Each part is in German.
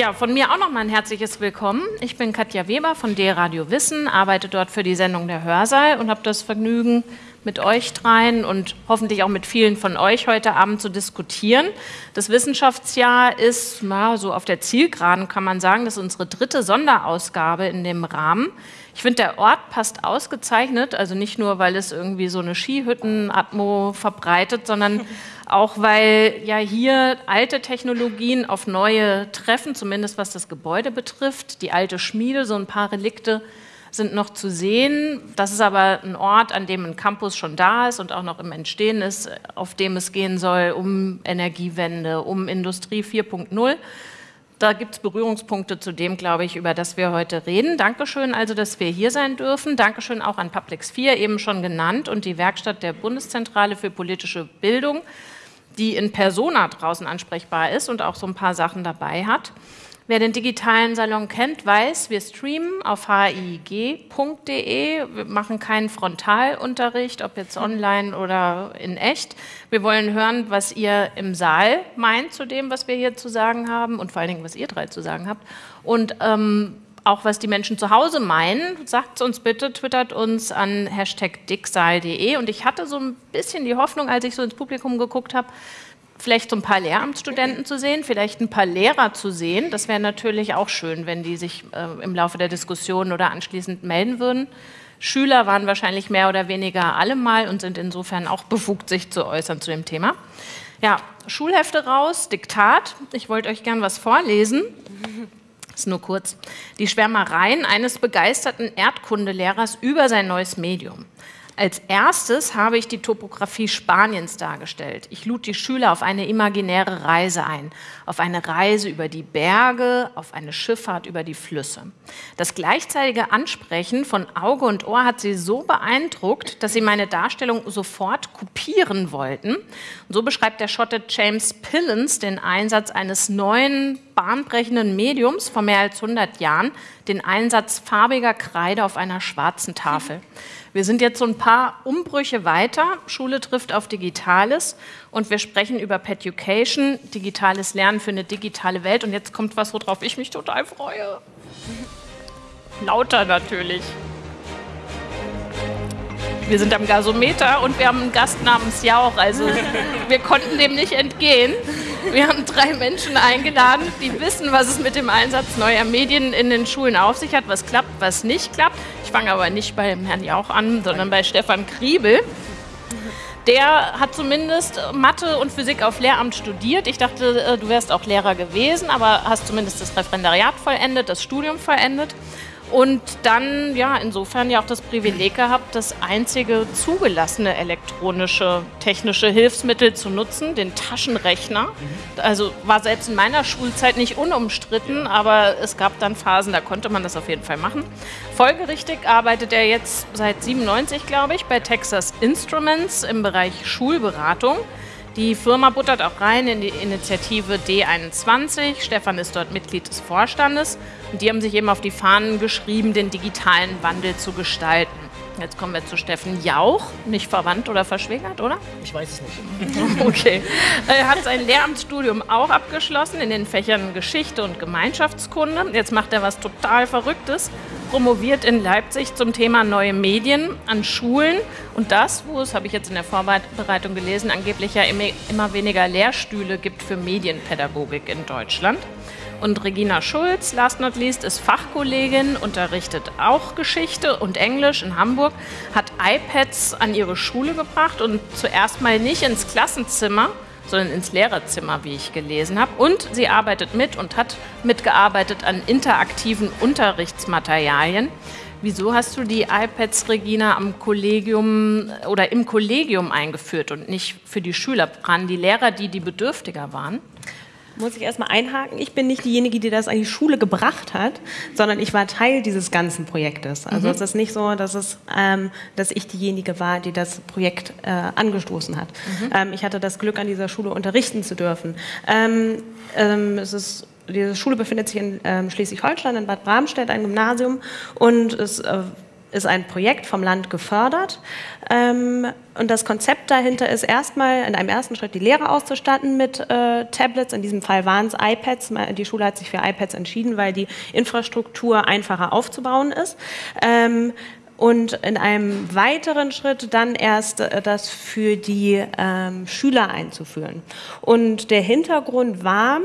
Ja, von mir auch nochmal ein herzliches Willkommen. Ich bin Katja Weber von D-Radio Wissen, arbeite dort für die Sendung Der Hörsaal und habe das Vergnügen, mit euch dreien und hoffentlich auch mit vielen von euch heute Abend zu diskutieren. Das Wissenschaftsjahr ist na, so auf der Zielgeraden, kann man sagen. Das ist unsere dritte Sonderausgabe in dem Rahmen. Ich finde, der Ort passt ausgezeichnet, also nicht nur, weil es irgendwie so eine Skihüttenatmo verbreitet, sondern auch weil ja hier alte Technologien auf neue treffen, zumindest was das Gebäude betrifft. Die alte Schmiede, so ein paar Relikte sind noch zu sehen. Das ist aber ein Ort, an dem ein Campus schon da ist und auch noch im Entstehen ist, auf dem es gehen soll um Energiewende, um Industrie 4.0. Da gibt es Berührungspunkte zu dem, glaube ich, über das wir heute reden. Dankeschön also, dass wir hier sein dürfen. Dankeschön auch an Publix 4, eben schon genannt, und die Werkstatt der Bundeszentrale für politische Bildung die in Persona draußen ansprechbar ist und auch so ein paar Sachen dabei hat. Wer den digitalen Salon kennt, weiß, wir streamen auf hig.de. Wir machen keinen Frontalunterricht, ob jetzt online oder in echt. Wir wollen hören, was ihr im Saal meint zu dem, was wir hier zu sagen haben und vor allen Dingen, was ihr drei zu sagen habt. Und ähm, auch was die Menschen zu Hause meinen, sagt uns bitte, twittert uns an Hashtag dicksaal.de. Und ich hatte so ein bisschen die Hoffnung, als ich so ins Publikum geguckt habe, vielleicht so ein paar Lehramtsstudenten zu sehen, vielleicht ein paar Lehrer zu sehen. Das wäre natürlich auch schön, wenn die sich äh, im Laufe der Diskussion oder anschließend melden würden. Schüler waren wahrscheinlich mehr oder weniger alle mal und sind insofern auch befugt, sich zu äußern zu dem Thema. Ja, Schulhefte raus, Diktat. Ich wollte euch gern was vorlesen ist nur kurz, die Schwärmereien eines begeisterten Erdkundelehrers über sein neues Medium. Als erstes habe ich die Topographie Spaniens dargestellt. Ich lud die Schüler auf eine imaginäre Reise ein, auf eine Reise über die Berge, auf eine Schifffahrt über die Flüsse. Das gleichzeitige Ansprechen von Auge und Ohr hat sie so beeindruckt, dass sie meine Darstellung sofort kopieren wollten. Und so beschreibt der Schotte James Pillens den Einsatz eines neuen bahnbrechenden Mediums vor mehr als 100 Jahren, den Einsatz farbiger Kreide auf einer schwarzen Tafel. Wir sind jetzt so ein paar Umbrüche weiter. Schule trifft auf Digitales und wir sprechen über Peducation, digitales Lernen für eine digitale Welt. Und jetzt kommt was, worauf ich mich total freue. Lauter natürlich. Wir sind am Gasometer und wir haben einen Gast namens Jauch. Also wir konnten dem nicht entgehen. Wir haben drei Menschen eingeladen, die wissen, was es mit dem Einsatz neuer Medien in den Schulen auf sich hat, was klappt, was nicht klappt. Ich fange aber nicht bei Herrn Jauch an, sondern bei Stefan Kriebel. Der hat zumindest Mathe und Physik auf Lehramt studiert. Ich dachte, äh, du wärst auch Lehrer gewesen, aber hast zumindest das Referendariat vollendet, das Studium vollendet und dann, ja, insofern ja auch das Privileg gehabt, das einzige zugelassene elektronische technische Hilfsmittel zu nutzen, den Taschenrechner. Also war selbst in meiner Schulzeit nicht unumstritten, aber es gab dann Phasen, da konnte man das auf jeden Fall machen. Folgerichtig arbeitet er jetzt seit 97, glaube ich, bei Texas Instruments im Bereich Schulberatung. Die Firma buttert auch rein in die Initiative D21. Stefan ist dort Mitglied des Vorstandes und die haben sich eben auf die Fahnen geschrieben, den digitalen Wandel zu gestalten. Jetzt kommen wir zu Steffen Jauch, nicht verwandt oder verschwägert, oder? Ich weiß es nicht. okay. Er hat sein Lehramtsstudium auch abgeschlossen in den Fächern Geschichte und Gemeinschaftskunde. Jetzt macht er was total Verrücktes, promoviert in Leipzig zum Thema neue Medien an Schulen. Und das, wo es, habe ich jetzt in der Vorbereitung gelesen, angeblich ja immer weniger Lehrstühle gibt für Medienpädagogik in Deutschland. Und Regina Schulz, last not least, ist Fachkollegin, unterrichtet auch Geschichte und Englisch in Hamburg, hat iPads an ihre Schule gebracht und zuerst mal nicht ins Klassenzimmer, sondern ins Lehrerzimmer, wie ich gelesen habe. Und sie arbeitet mit und hat mitgearbeitet an interaktiven Unterrichtsmaterialien. Wieso hast du die iPads, Regina, am Kollegium oder im Kollegium eingeführt und nicht für die Schüler? Waren die Lehrer die, die bedürftiger waren? Muss ich erstmal einhaken. Ich bin nicht diejenige, die das an die Schule gebracht hat, sondern ich war Teil dieses ganzen Projektes. Also mhm. es ist nicht so, dass, es, ähm, dass ich diejenige war, die das Projekt äh, angestoßen hat. Mhm. Ähm, ich hatte das Glück, an dieser Schule unterrichten zu dürfen. Ähm, ähm es ist diese Schule befindet sich in ähm, Schleswig-Holstein, in Bad Bramstedt, ein Gymnasium. Und es äh, ist ein Projekt vom Land gefördert. Ähm, und das Konzept dahinter ist erstmal in einem ersten Schritt die Lehrer auszustatten mit äh, Tablets. In diesem Fall waren es iPads. Die Schule hat sich für iPads entschieden, weil die Infrastruktur einfacher aufzubauen ist. Ähm, und in einem weiteren Schritt dann erst äh, das für die ähm, Schüler einzuführen. Und der Hintergrund war,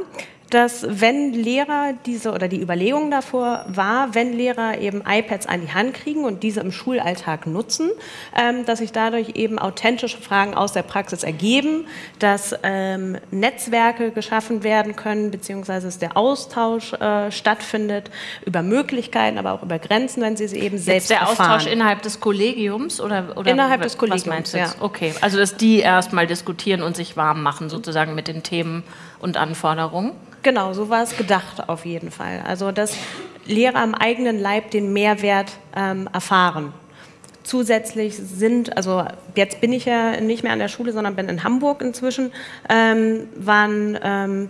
dass wenn Lehrer diese oder die Überlegung davor war, wenn Lehrer eben iPads an die Hand kriegen und diese im Schulalltag nutzen, ähm, dass sich dadurch eben authentische Fragen aus der Praxis ergeben, dass ähm, Netzwerke geschaffen werden können, beziehungsweise dass der Austausch äh, stattfindet über Möglichkeiten, aber auch über Grenzen, wenn sie sie eben selbst Jetzt der erfahren. Austausch innerhalb des Kollegiums oder, oder innerhalb des Kollegiums, was meinst du jetzt? Ja. Okay, also dass die erstmal diskutieren und sich warm machen sozusagen mit den Themen und Anforderungen. Genau, so war es gedacht auf jeden Fall. Also dass Lehrer am eigenen Leib den Mehrwert ähm, erfahren. Zusätzlich sind, also jetzt bin ich ja nicht mehr an der Schule, sondern bin in Hamburg inzwischen, ähm, waren ähm,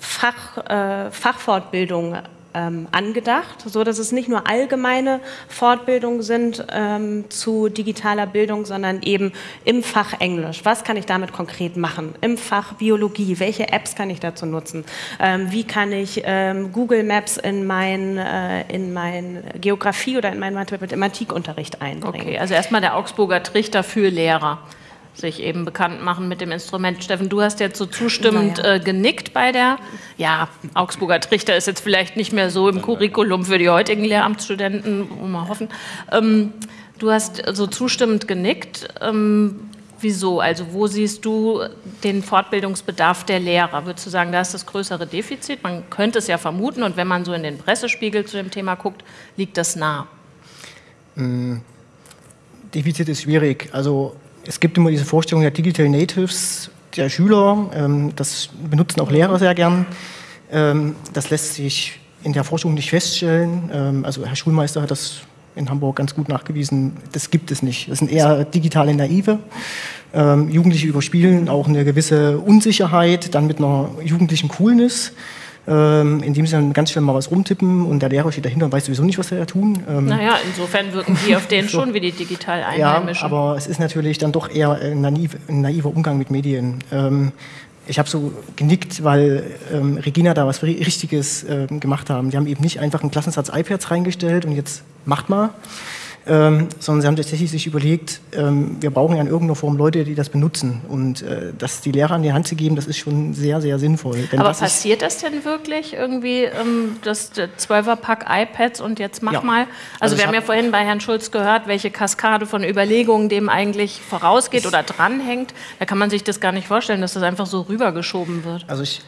Fach, äh, Fachfortbildungen ähm, angedacht, so dass es nicht nur allgemeine Fortbildungen sind ähm, zu digitaler Bildung, sondern eben im Fach Englisch. Was kann ich damit konkret machen? Im Fach Biologie, welche Apps kann ich dazu nutzen? Ähm, wie kann ich ähm, Google Maps in mein, äh, in mein Geografie oder in meinen Mathematikunterricht einbringen? Okay, also erstmal der Augsburger Trichter für Lehrer sich eben bekannt machen mit dem Instrument. Steffen, du hast jetzt so zustimmend ja. äh, genickt bei der, ja, Augsburger Trichter ist jetzt vielleicht nicht mehr so im Curriculum für die heutigen Lehramtsstudenten, mal hoffen. Ähm, du hast so zustimmend genickt. Ähm, wieso? Also wo siehst du den Fortbildungsbedarf der Lehrer? Würdest du sagen, da ist das größere Defizit? Man könnte es ja vermuten und wenn man so in den Pressespiegel zu dem Thema guckt, liegt das nah. Mm, Defizit ist schwierig. Also es gibt immer diese Vorstellung der Digital Natives der Schüler, ähm, das benutzen auch Lehrer sehr gern. Ähm, das lässt sich in der Forschung nicht feststellen. Ähm, also Herr Schulmeister hat das in Hamburg ganz gut nachgewiesen. Das gibt es nicht. Das sind eher digitale Naive. Jugendliche überspielen auch eine gewisse Unsicherheit, dann mit einer jugendlichen Coolness ähm, indem sie dann ganz schnell mal was rumtippen und der Lehrer steht dahinter und weiß sowieso nicht, was sie da tun. Ähm, naja, insofern wirken die auf den so. schon wie die digital Einheimischen. Ja, aber es ist natürlich dann doch eher ein, naiv, ein naiver Umgang mit Medien. Ähm, ich habe so genickt, weil ähm, Regina da was Richtiges ähm, gemacht haben. Die haben eben nicht einfach einen Klassensatz iPads reingestellt und jetzt macht mal, ähm, sondern sie haben tatsächlich sich überlegt, ähm, wir brauchen ja in irgendeiner Form Leute, die das benutzen. Und äh, das die Lehrer an die Hand zu geben, das ist schon sehr, sehr sinnvoll. Denn Aber passiert das denn wirklich irgendwie, ähm, das 12er-Pack iPads und jetzt mach ja. mal? Also, also wir haben ja vorhin bei Herrn Schulz gehört, welche Kaskade von Überlegungen dem eigentlich vorausgeht oder dranhängt. Da kann man sich das gar nicht vorstellen, dass das einfach so rübergeschoben wird. Also ich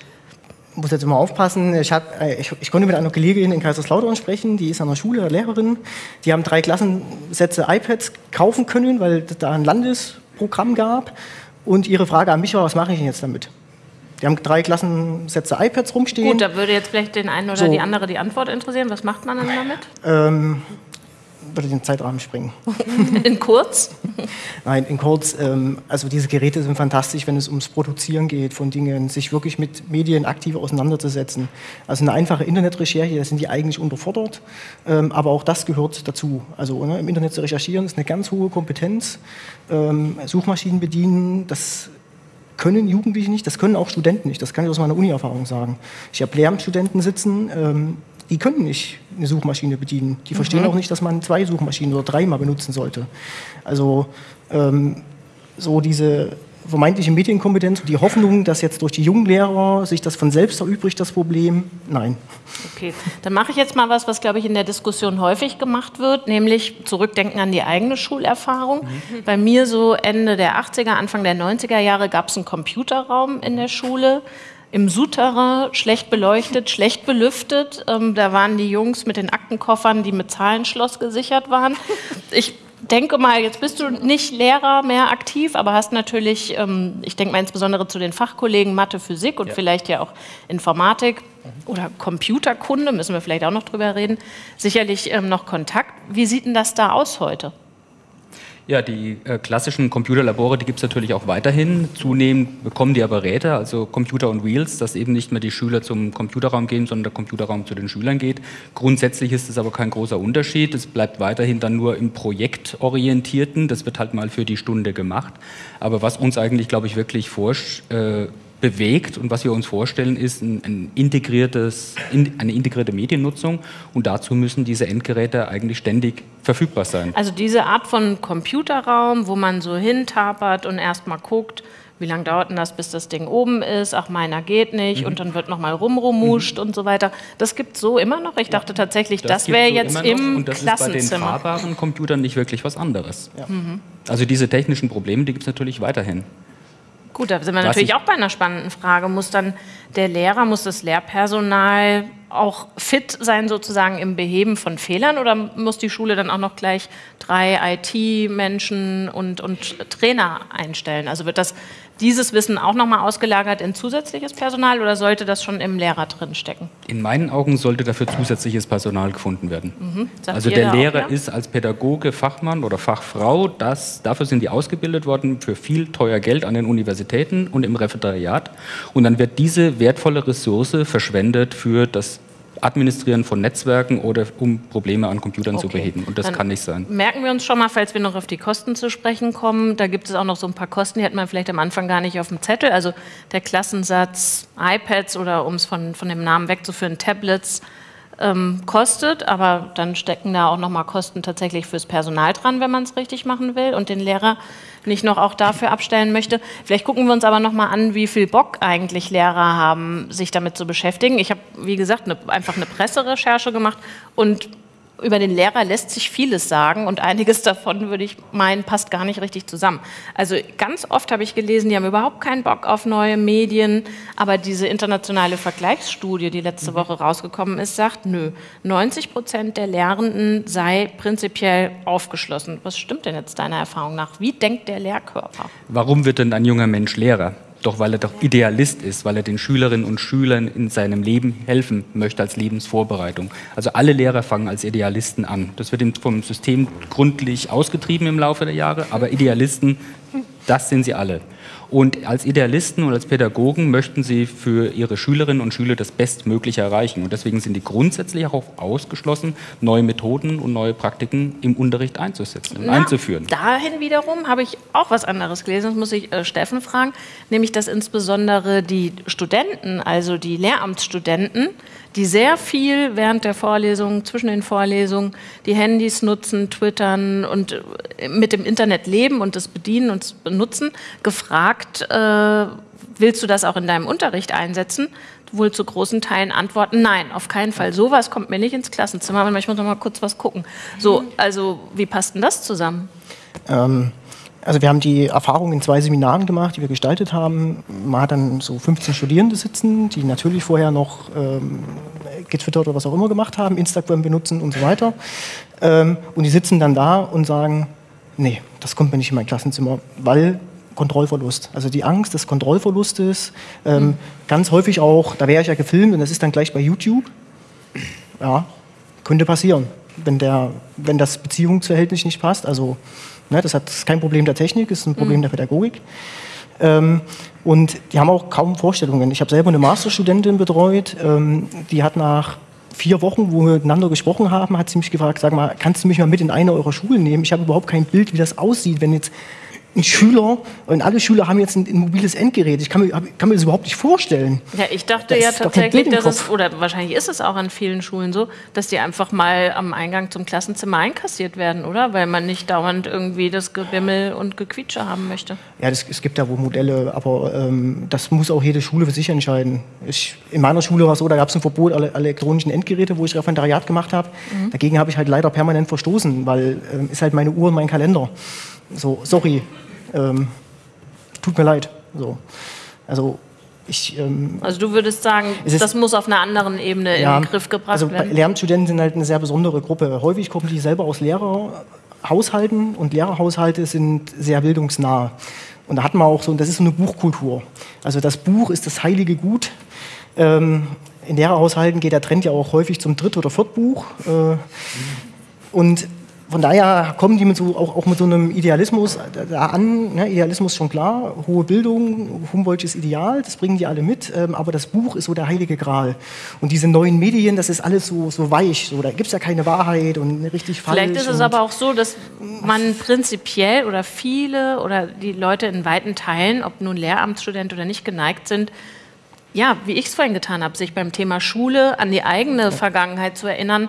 muss jetzt immer aufpassen. Ich, hab, äh, ich, ich, konnte mit einer Kollegin in Kaiserslautern sprechen, die ist an der Schule, Lehrerin. Die haben drei Klassensätze iPads kaufen können, weil es da ein Landesprogramm gab. Und ihre Frage an mich war, was mache ich denn jetzt damit? Die haben drei Klassensätze iPads rumstehen. Gut, da würde jetzt vielleicht den einen oder so. die andere die Antwort interessieren. Was macht man dann damit? Ähm, würde den Zeitrahmen springen. In kurz? Nein, in kurz. Ähm, also diese Geräte sind fantastisch, wenn es ums Produzieren geht von Dingen, sich wirklich mit Medien aktiv auseinanderzusetzen. Also eine einfache Internetrecherche, da sind die eigentlich unterfordert, ähm, aber auch das gehört dazu. Also ne, im Internet zu recherchieren ist eine ganz hohe Kompetenz. Ähm, Suchmaschinen bedienen, das können Jugendliche nicht, das können auch Studenten nicht, das kann ich aus meiner Uni-Erfahrung sagen. Ich habe Lehramtsstudenten sitzen, ähm, die können nicht eine Suchmaschine bedienen. Die verstehen mhm. auch nicht, dass man zwei Suchmaschinen oder dreimal benutzen sollte. Also ähm, so diese vermeintliche Medienkompetenz und die Hoffnung, dass jetzt durch die jungen Lehrer sich das von selbst erübrigt, das Problem, nein. Okay, dann mache ich jetzt mal was, was, glaube ich, in der Diskussion häufig gemacht wird, nämlich zurückdenken an die eigene Schulerfahrung. Mhm. Bei mir so Ende der 80er, Anfang der 90er Jahre gab es einen Computerraum in der Schule im Souterrain, schlecht beleuchtet, schlecht belüftet. Ähm, da waren die Jungs mit den Aktenkoffern, die mit Zahlenschloss gesichert waren. Ich denke mal, jetzt bist du nicht Lehrer mehr aktiv, aber hast natürlich, ähm, ich denke mal insbesondere zu den Fachkollegen Mathe, Physik und ja. vielleicht ja auch Informatik oder Computerkunde, müssen wir vielleicht auch noch drüber reden, sicherlich ähm, noch Kontakt. Wie sieht denn das da aus heute? Ja, die äh, klassischen Computerlabore, die gibt es natürlich auch weiterhin. Zunehmend bekommen die aber Räte, also Computer und Wheels, dass eben nicht mehr die Schüler zum Computerraum gehen, sondern der Computerraum zu den Schülern geht. Grundsätzlich ist es aber kein großer Unterschied. Es bleibt weiterhin dann nur im Projektorientierten. Das wird halt mal für die Stunde gemacht. Aber was uns eigentlich, glaube ich, wirklich forsch, äh, bewegt und was wir uns vorstellen, ist ein, ein integriertes, in, eine integrierte Mediennutzung und dazu müssen diese Endgeräte eigentlich ständig verfügbar sein. Also diese Art von Computerraum, wo man so hintapert und erstmal guckt, wie lange dauert denn das, bis das Ding oben ist? Ach, meiner geht nicht. Mhm. Und dann wird nochmal rumrumuscht mhm. und so weiter. Das gibt es so immer noch. Ich dachte tatsächlich, das, das wäre so jetzt im und das Klassenzimmer. ist bei den fahrbaren Computern nicht wirklich was anderes. Ja. Mhm. Also diese technischen Probleme, die gibt es natürlich weiterhin. Gut, da sind wir natürlich auch bei einer spannenden Frage. Muss dann der Lehrer, muss das Lehrpersonal auch fit sein sozusagen im Beheben von Fehlern oder muss die Schule dann auch noch gleich drei IT-Menschen und, und Trainer einstellen? Also wird das dieses Wissen auch nochmal ausgelagert in zusätzliches Personal oder sollte das schon im Lehrer drin stecken? In meinen Augen sollte dafür zusätzliches Personal gefunden werden. Mhm. Also der Lehrer auch, ja? ist als Pädagoge, Fachmann oder Fachfrau, das, dafür sind die ausgebildet worden für viel teuer Geld an den Universitäten und im Referendariat. Und dann wird diese wertvolle Ressource verschwendet für das Administrieren von Netzwerken oder um Probleme an Computern okay. zu beheben. Und das Dann kann nicht sein. Merken wir uns schon mal, falls wir noch auf die Kosten zu sprechen kommen. Da gibt es auch noch so ein paar Kosten, die hat man vielleicht am Anfang gar nicht auf dem Zettel. Also der Klassensatz iPads oder um es von, von dem Namen wegzuführen, Tablets ähm, kostet, aber dann stecken da auch nochmal Kosten tatsächlich fürs Personal dran, wenn man es richtig machen will und den Lehrer nicht noch auch dafür abstellen möchte. Vielleicht gucken wir uns aber nochmal an, wie viel Bock eigentlich Lehrer haben, sich damit zu beschäftigen. Ich habe, wie gesagt, eine, einfach eine Presserecherche gemacht und über den Lehrer lässt sich vieles sagen und einiges davon würde ich meinen, passt gar nicht richtig zusammen. Also ganz oft habe ich gelesen, die haben überhaupt keinen Bock auf neue Medien, aber diese internationale Vergleichsstudie, die letzte mhm. Woche rausgekommen ist, sagt, nö, 90 Prozent der Lehrenden sei prinzipiell aufgeschlossen. Was stimmt denn jetzt deiner Erfahrung nach? Wie denkt der Lehrkörper? Warum wird denn ein junger Mensch Lehrer? Doch weil er doch Idealist ist, weil er den Schülerinnen und Schülern in seinem Leben helfen möchte als Lebensvorbereitung. Also alle Lehrer fangen als Idealisten an. Das wird vom System gründlich ausgetrieben im Laufe der Jahre, aber Idealisten, das sind sie alle. Und als Idealisten und als Pädagogen möchten sie für ihre Schülerinnen und Schüler das Bestmögliche erreichen. Und deswegen sind die grundsätzlich auch ausgeschlossen, neue Methoden und neue Praktiken im Unterricht einzusetzen und einzuführen. Dahin wiederum habe ich auch was anderes gelesen, das muss ich äh, Steffen fragen, nämlich dass insbesondere die Studenten, also die Lehramtsstudenten, die sehr viel während der Vorlesungen, zwischen den Vorlesungen, die Handys nutzen, twittern und äh, mit dem Internet leben und das bedienen und benutzen, gefragt, äh, willst du das auch in deinem Unterricht einsetzen? Wohl zu großen Teilen antworten, nein, auf keinen Fall. Sowas kommt mir nicht ins Klassenzimmer, aber ich muss noch mal kurz was gucken. So, also wie passt denn das zusammen? Ähm, also wir haben die Erfahrung in zwei Seminaren gemacht, die wir gestaltet haben. Man hat dann so 15 Studierende sitzen, die natürlich vorher noch ähm, getwittert oder was auch immer gemacht haben, Instagram benutzen und so weiter. Ähm, und die sitzen dann da und sagen, nee, das kommt mir nicht in mein Klassenzimmer, weil Kontrollverlust. Also die Angst des Kontrollverlustes, ähm, mhm. ganz häufig auch, da wäre ich ja gefilmt und das ist dann gleich bei YouTube. Ja, könnte passieren, wenn, der, wenn das Beziehungsverhältnis nicht passt. Also Ne, das, hat, das ist kein Problem der Technik, das ist ein Problem mhm. der Pädagogik. Ähm, und die haben auch kaum Vorstellungen. Ich habe selber eine Masterstudentin betreut, ähm, die hat nach vier Wochen, wo wir miteinander gesprochen haben, hat sie mich gefragt, sag mal, kannst du mich mal mit in eine eurer Schulen nehmen? Ich habe überhaupt kein Bild, wie das aussieht, wenn jetzt ein Schüler, und alle Schüler haben jetzt ein, ein mobiles Endgerät. Ich kann mir, kann mir das überhaupt nicht vorstellen. Ja, ich dachte ja tatsächlich, dass es, oder wahrscheinlich ist es auch an vielen Schulen so, dass die einfach mal am Eingang zum Klassenzimmer einkassiert werden, oder? Weil man nicht dauernd irgendwie das Gebimmel und Gequietsche haben möchte. Ja, das, es gibt ja wohl Modelle, aber ähm, das muss auch jede Schule für sich entscheiden. Ich, in meiner Schule war es so, da gab es ein Verbot aller elektronischen Endgeräte, wo ich Referendariat gemacht habe. Mhm. Dagegen habe ich halt leider permanent verstoßen, weil ähm, ist halt meine Uhr und mein Kalender. So, sorry, ähm, tut mir leid. So. Also ich, ähm, also du würdest sagen, ist, das muss auf einer anderen Ebene ja, in den Griff gebracht also werden? Lehramtsstudenten sind halt eine sehr besondere Gruppe. Häufig kommen die selber aus Lehrerhaushalten und Lehrerhaushalte sind sehr bildungsnah. Und da hat man auch so, das ist so eine Buchkultur. Also das Buch ist das heilige Gut. Ähm, in Lehrerhaushalten geht der Trend ja auch häufig zum Dritt- oder Viertbuch. Äh, und von daher kommen die mit so, auch, auch mit so einem Idealismus da an. Ne? Idealismus schon klar, hohe Bildung, Humboldtsches Ideal, das bringen die alle mit. Ähm, aber das Buch ist so der heilige Gral. Und diese neuen Medien, das ist alles so, so weich. So, da gibt es ja keine Wahrheit und richtig falsch. Vielleicht ist es aber auch so, dass man prinzipiell oder viele oder die Leute in weiten Teilen, ob nun Lehramtsstudent oder nicht, geneigt sind, ja, wie ich es vorhin getan habe, sich beim Thema Schule an die eigene Vergangenheit zu erinnern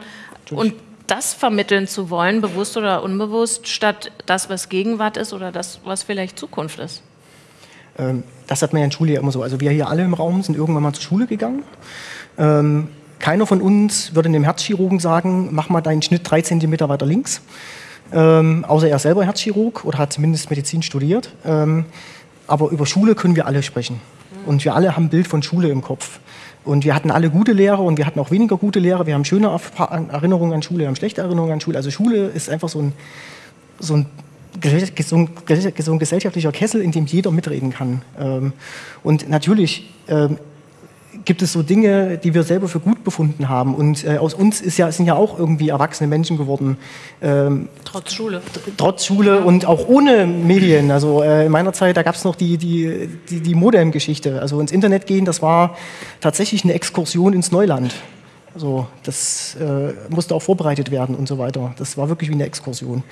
und das vermitteln zu wollen, bewusst oder unbewusst, statt das, was Gegenwart ist oder das, was vielleicht Zukunft ist? Ähm, das hat man ja in Schule ja immer so. Also wir hier alle im Raum sind irgendwann mal zur Schule gegangen. Ähm, keiner von uns würde einem Herzchirurgen sagen, mach mal deinen Schnitt drei Zentimeter weiter links. Ähm, außer er selber Herzchirurg oder hat zumindest Medizin studiert. aber über Schule können wir alle sprechen. Und wir alle haben ein Bild von Schule im Kopf. Und wir hatten alle gute Lehrer und wir hatten auch weniger gute Lehrer. Wir haben schöne Erinnerungen an Schule, wir haben schlechte Erinnerungen an Schule. Also Schule ist einfach so ein, so ein, so ein, so ein gesellschaftlicher Kessel, in dem jeder mitreden kann. Ähm, und natürlich ähm, gibt es so Dinge, die wir selber für gut befunden haben. Und äh, aus uns ist ja, sind ja auch irgendwie erwachsene Menschen geworden. Ähm, trotz Schule. Trotz Schule und auch ohne Medien. Also äh, in meiner Zeit, da gab es noch die, die, die, die Modem-Geschichte. Also ins Internet gehen, das war tatsächlich eine Exkursion ins Neuland. Also das äh, musste auch vorbereitet werden und so weiter. Das war wirklich wie eine Exkursion.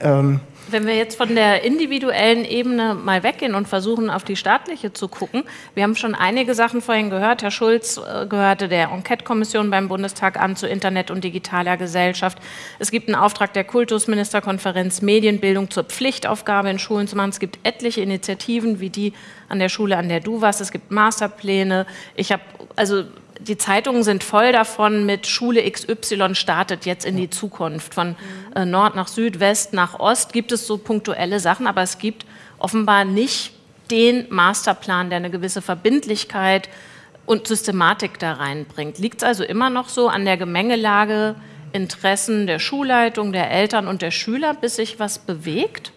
Ähm, wenn wir jetzt von der individuellen Ebene mal weggehen und versuchen, auf die staatliche zu gucken, wir haben schon einige Sachen vorhin gehört. Herr Schulz äh, gehörte der Enquete-Kommission beim Bundestag an zu Internet und digitaler Gesellschaft. Es gibt einen Auftrag der Kultusministerkonferenz, Medienbildung zur Pflichtaufgabe in Schulen zu machen. Es gibt etliche Initiativen wie die an der Schule, an der du warst. Es gibt Masterpläne. Ich habe also die Zeitungen sind voll davon mit Schule XY startet jetzt in die Zukunft. Von äh, Nord nach Süd, West nach Ost gibt es so punktuelle Sachen, aber es gibt offenbar nicht den Masterplan, der eine gewisse Verbindlichkeit und Systematik da reinbringt. Liegt es also immer noch so an der Gemengelage Interessen der Schulleitung, der Eltern und der Schüler, bis sich was bewegt?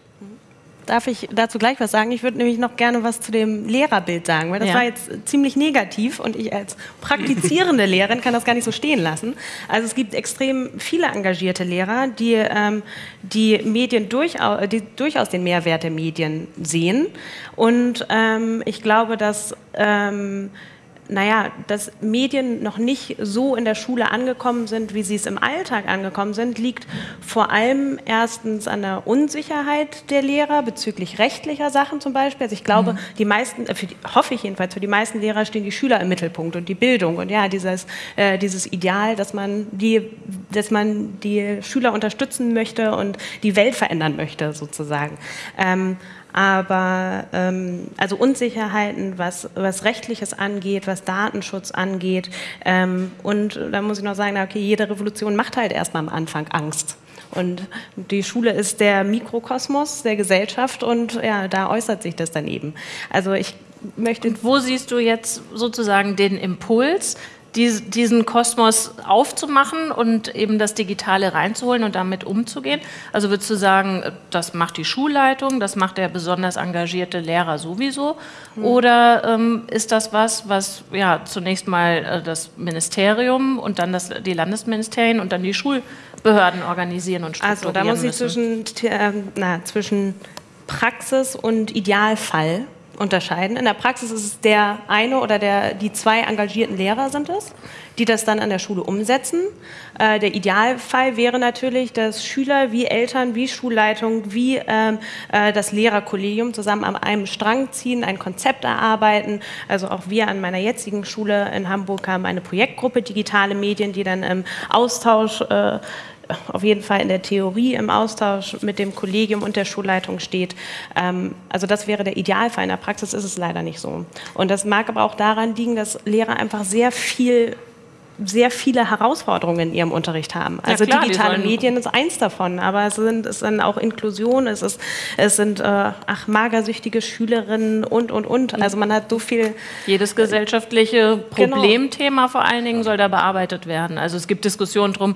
Darf ich dazu gleich was sagen? Ich würde nämlich noch gerne was zu dem Lehrerbild sagen, weil das ja. war jetzt ziemlich negativ und ich als praktizierende Lehrerin kann das gar nicht so stehen lassen. Also es gibt extrem viele engagierte Lehrer, die ähm, die Medien durchaus, die durchaus den Mehrwert der Medien sehen und ähm, ich glaube, dass ähm, naja, dass Medien noch nicht so in der Schule angekommen sind, wie sie es im Alltag angekommen sind, liegt vor allem erstens an der Unsicherheit der Lehrer bezüglich rechtlicher Sachen zum Beispiel. Also ich glaube, mhm. die meisten, äh, die, hoffe ich jedenfalls, für die meisten Lehrer stehen die Schüler im Mittelpunkt und die Bildung und ja, dieses, äh, dieses Ideal, dass man, die, dass man die Schüler unterstützen möchte und die Welt verändern möchte sozusagen. Ähm, aber ähm, also Unsicherheiten, was, was Rechtliches angeht, was Datenschutz angeht. Ähm, und da muss ich noch sagen, okay, jede Revolution macht halt erstmal am Anfang Angst. Und die Schule ist der Mikrokosmos der Gesellschaft und ja, da äußert sich das dann eben. Also ich möchte. Und wo siehst du jetzt sozusagen den Impuls, diesen Kosmos aufzumachen und eben das Digitale reinzuholen und damit umzugehen? Also würdest du sagen, das macht die Schulleitung, das macht der besonders engagierte Lehrer sowieso? Mhm. Oder ähm, ist das was, was ja zunächst mal äh, das Ministerium und dann das, die Landesministerien und dann die Schulbehörden organisieren und strukturieren Also da muss ich zwischen, äh, na, zwischen Praxis und Idealfall unterscheiden. In der Praxis ist es der eine oder der, die zwei engagierten Lehrer sind es, die das dann an der Schule umsetzen. Äh, der Idealfall wäre natürlich, dass Schüler wie Eltern, wie Schulleitung, wie ähm, äh, das Lehrerkollegium zusammen an einem Strang ziehen, ein Konzept erarbeiten. Also auch wir an meiner jetzigen Schule in Hamburg haben eine Projektgruppe Digitale Medien, die dann im Austausch äh, auf jeden Fall in der Theorie im Austausch mit dem Kollegium und der Schulleitung steht. Ähm, also das wäre der Idealfall. In der Praxis ist es leider nicht so. Und das mag aber auch daran liegen, dass Lehrer einfach sehr viel sehr viele Herausforderungen in ihrem Unterricht haben. Also ja, klar, digitale Medien ist eins davon, aber es sind, es sind auch Inklusion, es, ist, es sind äh, ach, magersüchtige Schülerinnen und, und, und. Also man hat so viel... Jedes gesellschaftliche genau. Problemthema genau. vor allen Dingen soll da bearbeitet werden. Also es gibt Diskussionen drum,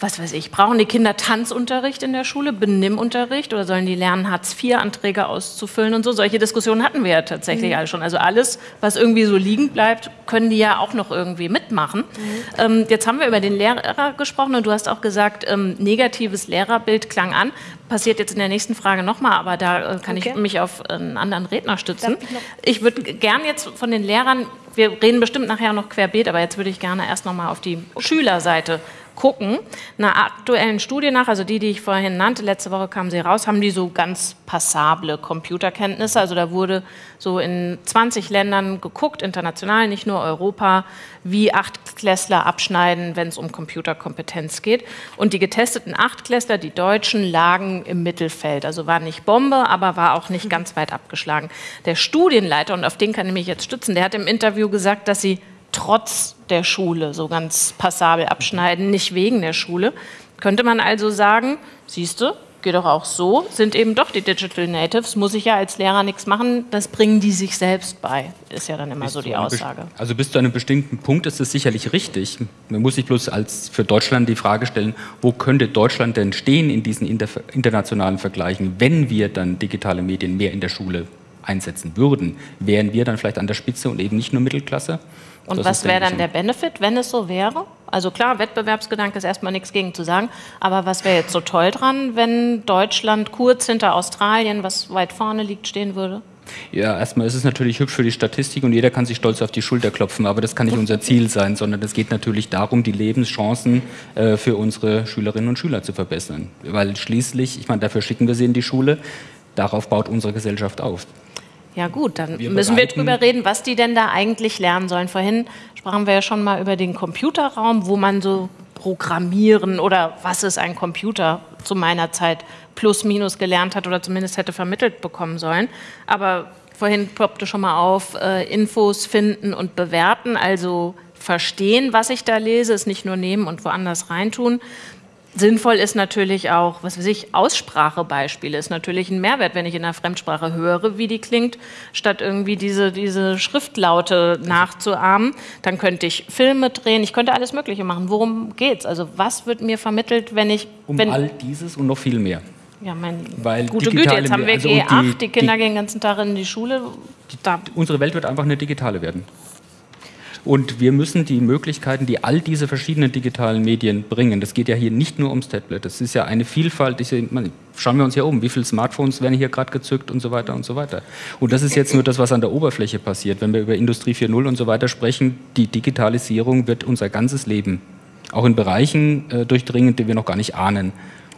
was weiß ich, brauchen die Kinder Tanzunterricht in der Schule, Benimmunterricht oder sollen die lernen, Hartz-IV-Anträge auszufüllen und so? Solche Diskussionen hatten wir ja tatsächlich mhm. alle schon. Also alles, was irgendwie so liegen bleibt, können die ja auch noch irgendwie mitmachen. Mhm. Ähm, jetzt haben wir über den Lehrer gesprochen und du hast auch gesagt, ähm, negatives Lehrerbild klang an. Passiert jetzt in der nächsten Frage nochmal, aber da äh, kann okay. ich mich auf einen anderen Redner stützen. Ich, ich würde gern jetzt von den Lehrern, wir reden bestimmt nachher noch querbeet, aber jetzt würde ich gerne erst nochmal auf die Schülerseite gucken. Einer aktuellen Studie nach, also die, die ich vorhin nannte, letzte Woche kam sie raus, haben die so ganz passable Computerkenntnisse. Also da wurde so in 20 Ländern geguckt, international, nicht nur Europa, wie Achtklässler abschneiden, wenn es um Computerkompetenz geht. Und die getesteten Achtklässler, die Deutschen, lagen im Mittelfeld. Also war nicht Bombe, aber war auch nicht ganz weit abgeschlagen. Der Studienleiter, und auf den kann ich mich jetzt stützen, der hat im Interview gesagt, dass sie trotz der Schule so ganz passabel abschneiden, nicht wegen der Schule. Könnte man also sagen, siehst du, geht doch auch so, sind eben doch die Digital Natives, muss ich ja als Lehrer nichts machen, das bringen die sich selbst bei, ist ja dann immer bis so die Aussage. Also bis zu einem bestimmten Punkt ist es sicherlich richtig. Man muss sich bloß als für Deutschland die Frage stellen, wo könnte Deutschland denn stehen in diesen inter internationalen Vergleichen, wenn wir dann digitale Medien mehr in der Schule einsetzen würden? Wären wir dann vielleicht an der Spitze und eben nicht nur Mittelklasse? Und das was wäre dann der Benefit, wenn es so wäre? Also klar, Wettbewerbsgedanke ist erstmal nichts gegen zu sagen, aber was wäre jetzt so toll dran, wenn Deutschland kurz hinter Australien, was weit vorne liegt, stehen würde? Ja, erstmal ist es natürlich hübsch für die Statistik und jeder kann sich stolz auf die Schulter klopfen, aber das kann nicht unser Ziel sein, sondern es geht natürlich darum, die Lebenschancen äh, für unsere Schülerinnen und Schüler zu verbessern. Weil schließlich, ich meine, dafür schicken wir sie in die Schule, darauf baut unsere Gesellschaft auf. Ja gut, dann wir müssen wir drüber reden, was die denn da eigentlich lernen sollen. Vorhin sprachen wir ja schon mal über den Computerraum, wo man so programmieren oder was ist ein Computer zu meiner Zeit plus minus gelernt hat oder zumindest hätte vermittelt bekommen sollen. Aber vorhin poppte schon mal auf, äh, Infos finden und bewerten, also verstehen, was ich da lese, es nicht nur nehmen und woanders reintun. Sinnvoll ist natürlich auch, was weiß ich, Aussprachebeispiele ist natürlich ein Mehrwert, wenn ich in einer Fremdsprache höre, wie die klingt, statt irgendwie diese, diese Schriftlaute nachzuahmen. Dann könnte ich Filme drehen, ich könnte alles Mögliche machen. Worum geht's? Also was wird mir vermittelt, wenn ich... Um wenn, all dieses und noch viel mehr. Ja, mein, Weil gute Güte, jetzt haben wir also G8, die, die, Kinder gehen den ganzen Tag in die Schule. Die, unsere Welt wird einfach eine digitale werden. Und wir müssen die Möglichkeiten, die all diese verschiedenen digitalen Medien bringen, das geht ja hier nicht nur ums Tablet, das ist ja eine Vielfalt, ich, man, schauen wir uns hier um, wie viele Smartphones werden hier gerade gezückt und so weiter und so weiter. Und das ist jetzt nur das, was an der Oberfläche passiert. Wenn wir über Industrie 4.0 und so weiter sprechen, die Digitalisierung wird unser ganzes Leben auch in Bereichen äh, durchdringen, die wir noch gar nicht ahnen.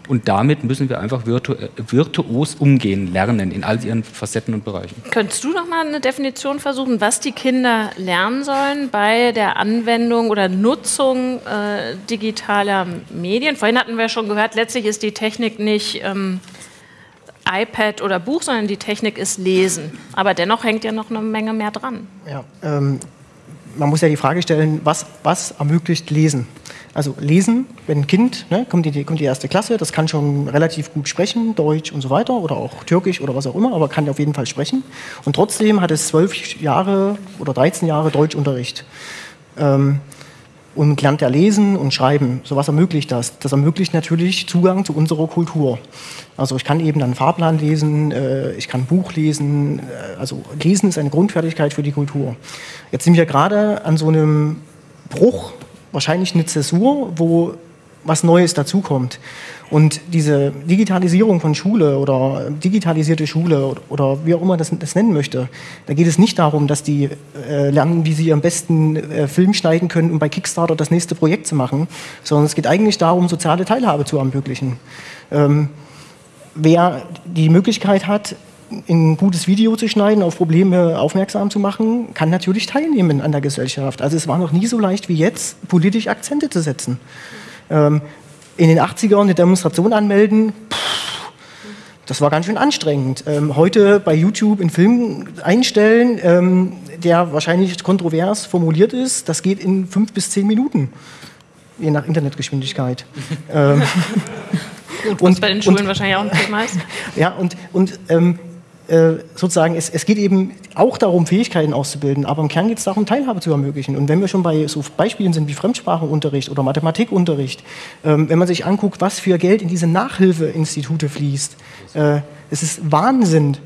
Und damit müssen wir einfach virtu virtuos umgehen lernen in all ihren Facetten und Bereichen. Könntest du noch mal eine Definition versuchen, was die Kinder lernen sollen bei der Anwendung oder Nutzung äh, digitaler Medien? Vorhin hatten wir schon gehört, letztlich ist die Technik nicht ähm, iPad oder Buch, sondern die Technik ist Lesen. Aber dennoch hängt ja noch eine Menge mehr dran. Ja, ähm, man muss ja die Frage stellen, was, was ermöglicht Lesen? Also lesen, wenn ein Kind, ne, kommt, die, kommt die erste Klasse, das kann schon relativ gut sprechen, Deutsch und so weiter oder auch Türkisch oder was auch immer, aber kann auf jeden Fall sprechen. Und trotzdem hat es zwölf Jahre oder 13 Jahre Deutschunterricht. Ähm, und lernt er lesen und schreiben. So was ermöglicht das? Das ermöglicht natürlich Zugang zu unserer Kultur. Also ich kann eben einen Fahrplan lesen, äh, ich kann Buch lesen. Äh, also Lesen ist eine Grundfertigkeit für die Kultur. Jetzt sind wir gerade an so einem Bruch wahrscheinlich eine Zäsur, wo was Neues dazukommt. Und diese Digitalisierung von Schule oder digitalisierte Schule oder wie auch immer das, das nennen möchte, da geht es nicht darum, dass die äh, lernen, wie sie am besten äh, Film schneiden können, um bei Kickstarter das nächste Projekt zu machen, sondern es geht eigentlich darum, soziale Teilhabe zu ermöglichen. Ähm, wer die Möglichkeit hat, ein gutes Video zu schneiden, auf Probleme aufmerksam zu machen, kann natürlich teilnehmen an der Gesellschaft. Also es war noch nie so leicht wie jetzt, politisch Akzente zu setzen. Ähm, in den 80ern eine Demonstration anmelden, pff, das war ganz schön anstrengend. Ähm, heute bei YouTube einen Film einstellen, ähm, der wahrscheinlich kontrovers formuliert ist, das geht in fünf bis zehn Minuten, je nach Internetgeschwindigkeit. ähm, Gut, und, bei den Schulen und, wahrscheinlich auch ein Thema ist. Ja, und, und ähm, äh, sozusagen, es, es geht eben auch darum, Fähigkeiten auszubilden, aber im Kern geht es darum, Teilhabe zu ermöglichen. Und wenn wir schon bei so Beispielen sind wie Fremdsprachenunterricht oder Mathematikunterricht, ähm, wenn man sich anguckt, was für Geld in diese Nachhilfeinstitute fließt, äh, es ist Wahnsinn.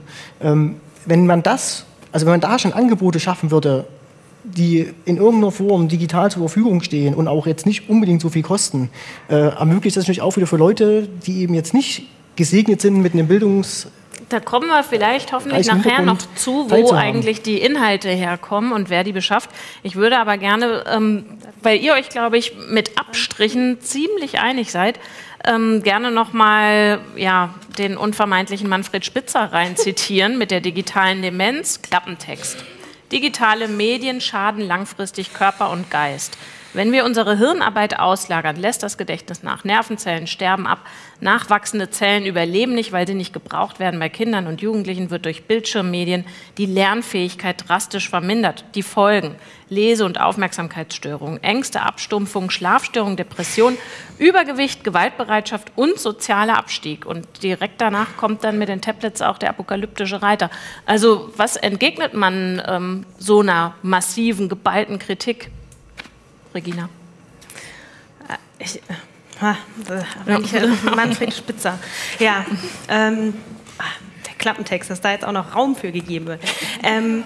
Ähm, wenn man das, also wenn man da schon Angebote schaffen würde, die in irgendeiner Form digital zur Verfügung stehen und auch jetzt nicht unbedingt so viel kosten, äh, ermöglicht das natürlich auch wieder für Leute, die eben jetzt nicht gesegnet sind mit einem Bildungs da kommen wir vielleicht hoffentlich nachher noch zu, wo eigentlich die Inhalte herkommen und wer die beschafft. Ich würde aber gerne, ähm, weil ihr euch, glaube ich, mit Abstrichen ziemlich einig seid, ähm, gerne nochmal ja, den unvermeintlichen Manfred Spitzer rein zitieren mit der digitalen Demenz, Klappentext. Digitale Medien schaden langfristig Körper und Geist. Wenn wir unsere Hirnarbeit auslagern, lässt das Gedächtnis nach. Nervenzellen sterben ab. Nachwachsende Zellen überleben nicht, weil sie nicht gebraucht werden. Bei Kindern und Jugendlichen wird durch Bildschirmmedien die Lernfähigkeit drastisch vermindert. Die Folgen Lese- und Aufmerksamkeitsstörungen, Ängste, Abstumpfung, Schlafstörungen, Depression, Übergewicht, Gewaltbereitschaft und sozialer Abstieg. Und direkt danach kommt dann mit den Tablets auch der apokalyptische Reiter. Also was entgegnet man ähm, so einer massiven, geballten Kritik? Regina? Äh, ich, äh, ich, äh, Manfred Spitzer. Ja, ähm, ah, der Klappentext, dass da jetzt auch noch Raum für gegeben wird. Ähm,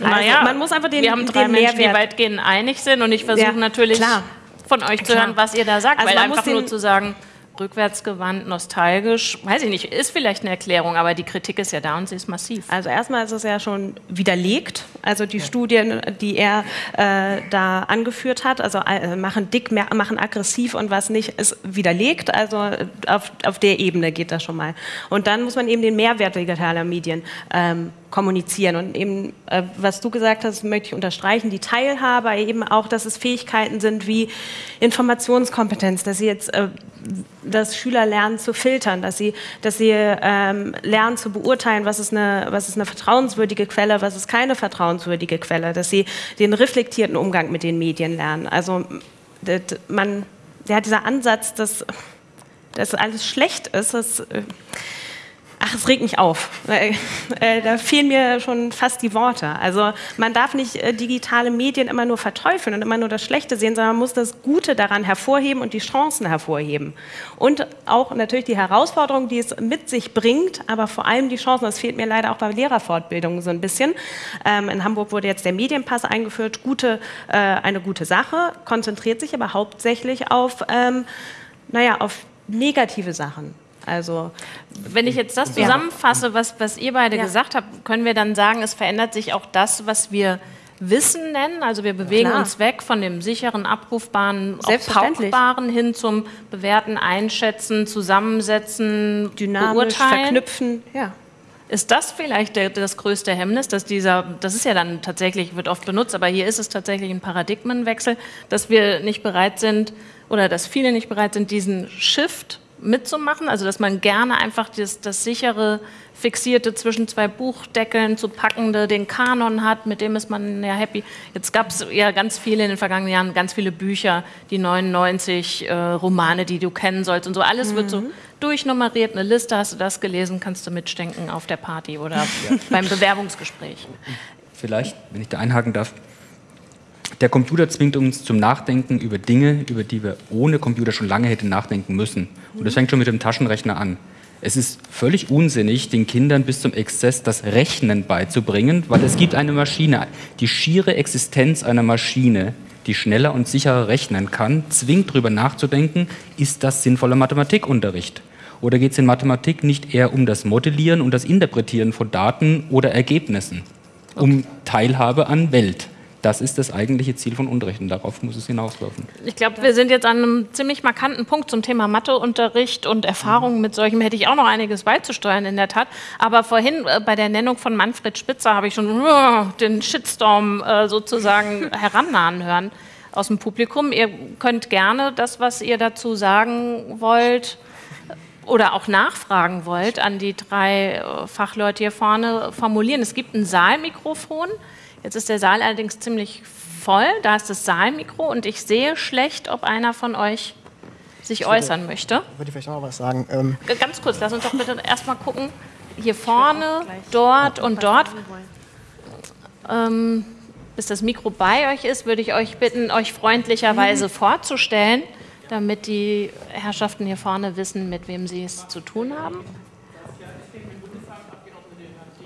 also, naja, man muss einfach den, wir haben drei den Menschen, Mehrwert. die weitgehend einig sind und ich versuche ja, natürlich klar. von euch zu klar. hören, was ihr da sagt, also weil einfach nur zu sagen, rückwärtsgewandt, nostalgisch, weiß ich nicht, ist vielleicht eine Erklärung, aber die Kritik ist ja da und sie ist massiv. Also erstmal ist es ja schon widerlegt. Also die ja. Studien, die er äh, da angeführt hat, also äh, machen dick, machen aggressiv und was nicht, ist widerlegt. Also auf, auf der Ebene geht das schon mal. Und dann muss man eben den Mehrwert digitaler Medien ähm, kommunizieren. Und eben, äh, was du gesagt hast, möchte ich unterstreichen, die Teilhabe, eben auch, dass es Fähigkeiten sind wie Informationskompetenz, dass sie jetzt, äh, dass Schüler lernen zu filtern, dass sie, dass sie ähm, lernen zu beurteilen, was ist, eine, was ist eine vertrauenswürdige Quelle, was ist keine vertrauenswürdige Quelle, dass sie den reflektierten Umgang mit den Medien lernen. Also man, der dieser Ansatz, dass, dass alles schlecht ist, das äh, Ach, es regt mich auf. Äh, da fehlen mir schon fast die Worte. Also man darf nicht äh, digitale Medien immer nur verteufeln und immer nur das Schlechte sehen, sondern man muss das Gute daran hervorheben und die Chancen hervorheben. Und auch natürlich die Herausforderungen, die es mit sich bringt, aber vor allem die Chancen. Das fehlt mir leider auch bei Lehrerfortbildungen so ein bisschen. Ähm, in Hamburg wurde jetzt der Medienpass eingeführt. Gute, äh, eine gute Sache, konzentriert sich aber hauptsächlich auf, ähm, naja, auf negative Sachen. Also, wenn ich jetzt das zusammenfasse, was, was ihr beide ja. gesagt habt, können wir dann sagen, es verändert sich auch das, was wir Wissen nennen. Also wir bewegen uns weg von dem sicheren, abrufbaren, pauchbaren hin zum bewerten, einschätzen, zusammensetzen, dynamisch beurteilen. verknüpfen. Ja. Ist das vielleicht der, das größte Hemmnis, dass dieser, das ist ja dann tatsächlich, wird oft benutzt, aber hier ist es tatsächlich ein Paradigmenwechsel, dass wir nicht bereit sind oder dass viele nicht bereit sind, diesen Shift mitzumachen, also dass man gerne einfach das, das sichere, fixierte zwischen zwei Buchdeckeln zu packende, den Kanon hat, mit dem ist man ja happy. Jetzt gab es ja ganz viele in den vergangenen Jahren, ganz viele Bücher, die 99 äh, Romane, die du kennen sollst und so. Alles mhm. wird so mhm. durchnummeriert, eine Liste, hast du das gelesen, kannst du mitstenken auf der Party oder ja. beim Bewerbungsgespräch. Vielleicht, wenn ich da einhaken darf, der Computer zwingt uns zum Nachdenken über Dinge, über die wir ohne Computer schon lange hätten nachdenken müssen. Und das fängt schon mit dem Taschenrechner an. Es ist völlig unsinnig, den Kindern bis zum Exzess das Rechnen beizubringen, weil es gibt eine Maschine. Die schiere Existenz einer Maschine, die schneller und sicherer rechnen kann, zwingt darüber nachzudenken, ist das sinnvoller Mathematikunterricht? Oder geht es in Mathematik nicht eher um das Modellieren und das Interpretieren von Daten oder Ergebnissen, um Teilhabe an Welt? Das ist das eigentliche Ziel von Unterricht und darauf muss es hinauslaufen. Ich glaube, wir sind jetzt an einem ziemlich markanten Punkt zum Thema Matheunterricht und Erfahrungen mit solchem hätte ich auch noch einiges beizusteuern in der Tat. Aber vorhin äh, bei der Nennung von Manfred Spitzer habe ich schon uh, den Shitstorm äh, sozusagen herannahen hören aus dem Publikum. Ihr könnt gerne das, was ihr dazu sagen wollt, oder auch nachfragen wollt an die drei äh, Fachleute hier vorne formulieren. Es gibt ein Saalmikrofon. Jetzt ist der Saal allerdings ziemlich voll. Da ist das Saalmikro und ich sehe schlecht, ob einer von euch sich würde, äußern möchte. Würde ich vielleicht noch mal was sagen. Ähm Ganz kurz, lass uns doch bitte erstmal gucken, hier vorne, dort und dort. Ähm, bis das Mikro bei euch ist, würde ich euch bitten, euch freundlicherweise mhm. vorzustellen, damit die Herrschaften hier vorne wissen, mit wem sie es zu tun haben.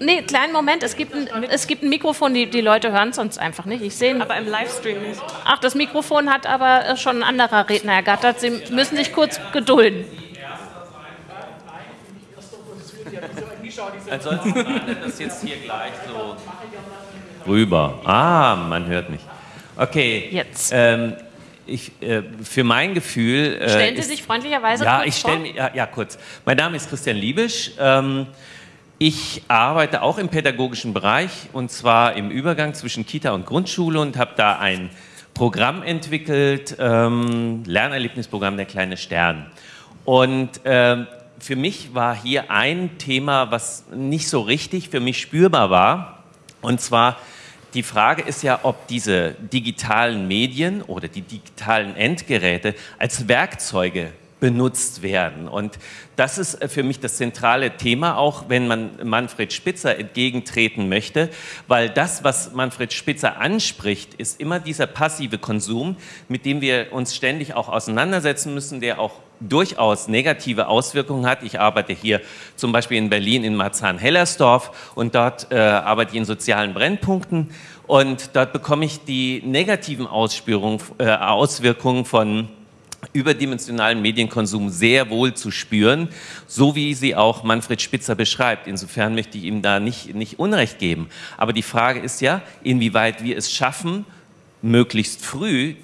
Nee, kleinen Moment, es gibt ein, es gibt ein Mikrofon, die, die Leute hören es sonst einfach nicht. Ich sehe Aber im Livestream nicht. Ach, das Mikrofon hat aber schon ein anderer Redner ergattert. Sie müssen sich kurz gedulden. Ansonsten das jetzt hier gleich so rüber. Ah, man hört mich. Okay. Jetzt. Ähm, ich, äh, für mein Gefühl. Äh, Stellen Sie ist, sich freundlicherweise ja, kurz ich stelle ja, ja, kurz. Mein Name ist Christian Liebisch. Ähm, ich arbeite auch im pädagogischen Bereich und zwar im Übergang zwischen Kita und Grundschule und habe da ein Programm entwickelt, ähm, Lernerlebnisprogramm Der kleine Stern. Und ähm, für mich war hier ein Thema, was nicht so richtig für mich spürbar war. Und zwar die Frage ist ja, ob diese digitalen Medien oder die digitalen Endgeräte als Werkzeuge benutzt werden. Und das ist äh, für mich das zentrale Thema, auch wenn man Manfred Spitzer entgegentreten möchte, weil das, was Manfred Spitzer anspricht, ist immer dieser passive Konsum, mit dem wir uns ständig auch auseinandersetzen müssen, der auch durchaus negative Auswirkungen hat. Ich arbeite hier zum Beispiel in Berlin in Marzahn-Hellersdorf und dort äh, arbeite ich in sozialen Brennpunkten und dort bekomme ich die negativen äh, Auswirkungen von überdimensionalen Medienkonsum sehr wohl zu spüren, so wie sie auch Manfred Spitzer beschreibt. Insofern möchte ich ihm da nicht, nicht Unrecht geben. Aber die Frage ist ja, inwieweit wir es schaffen, möglichst früh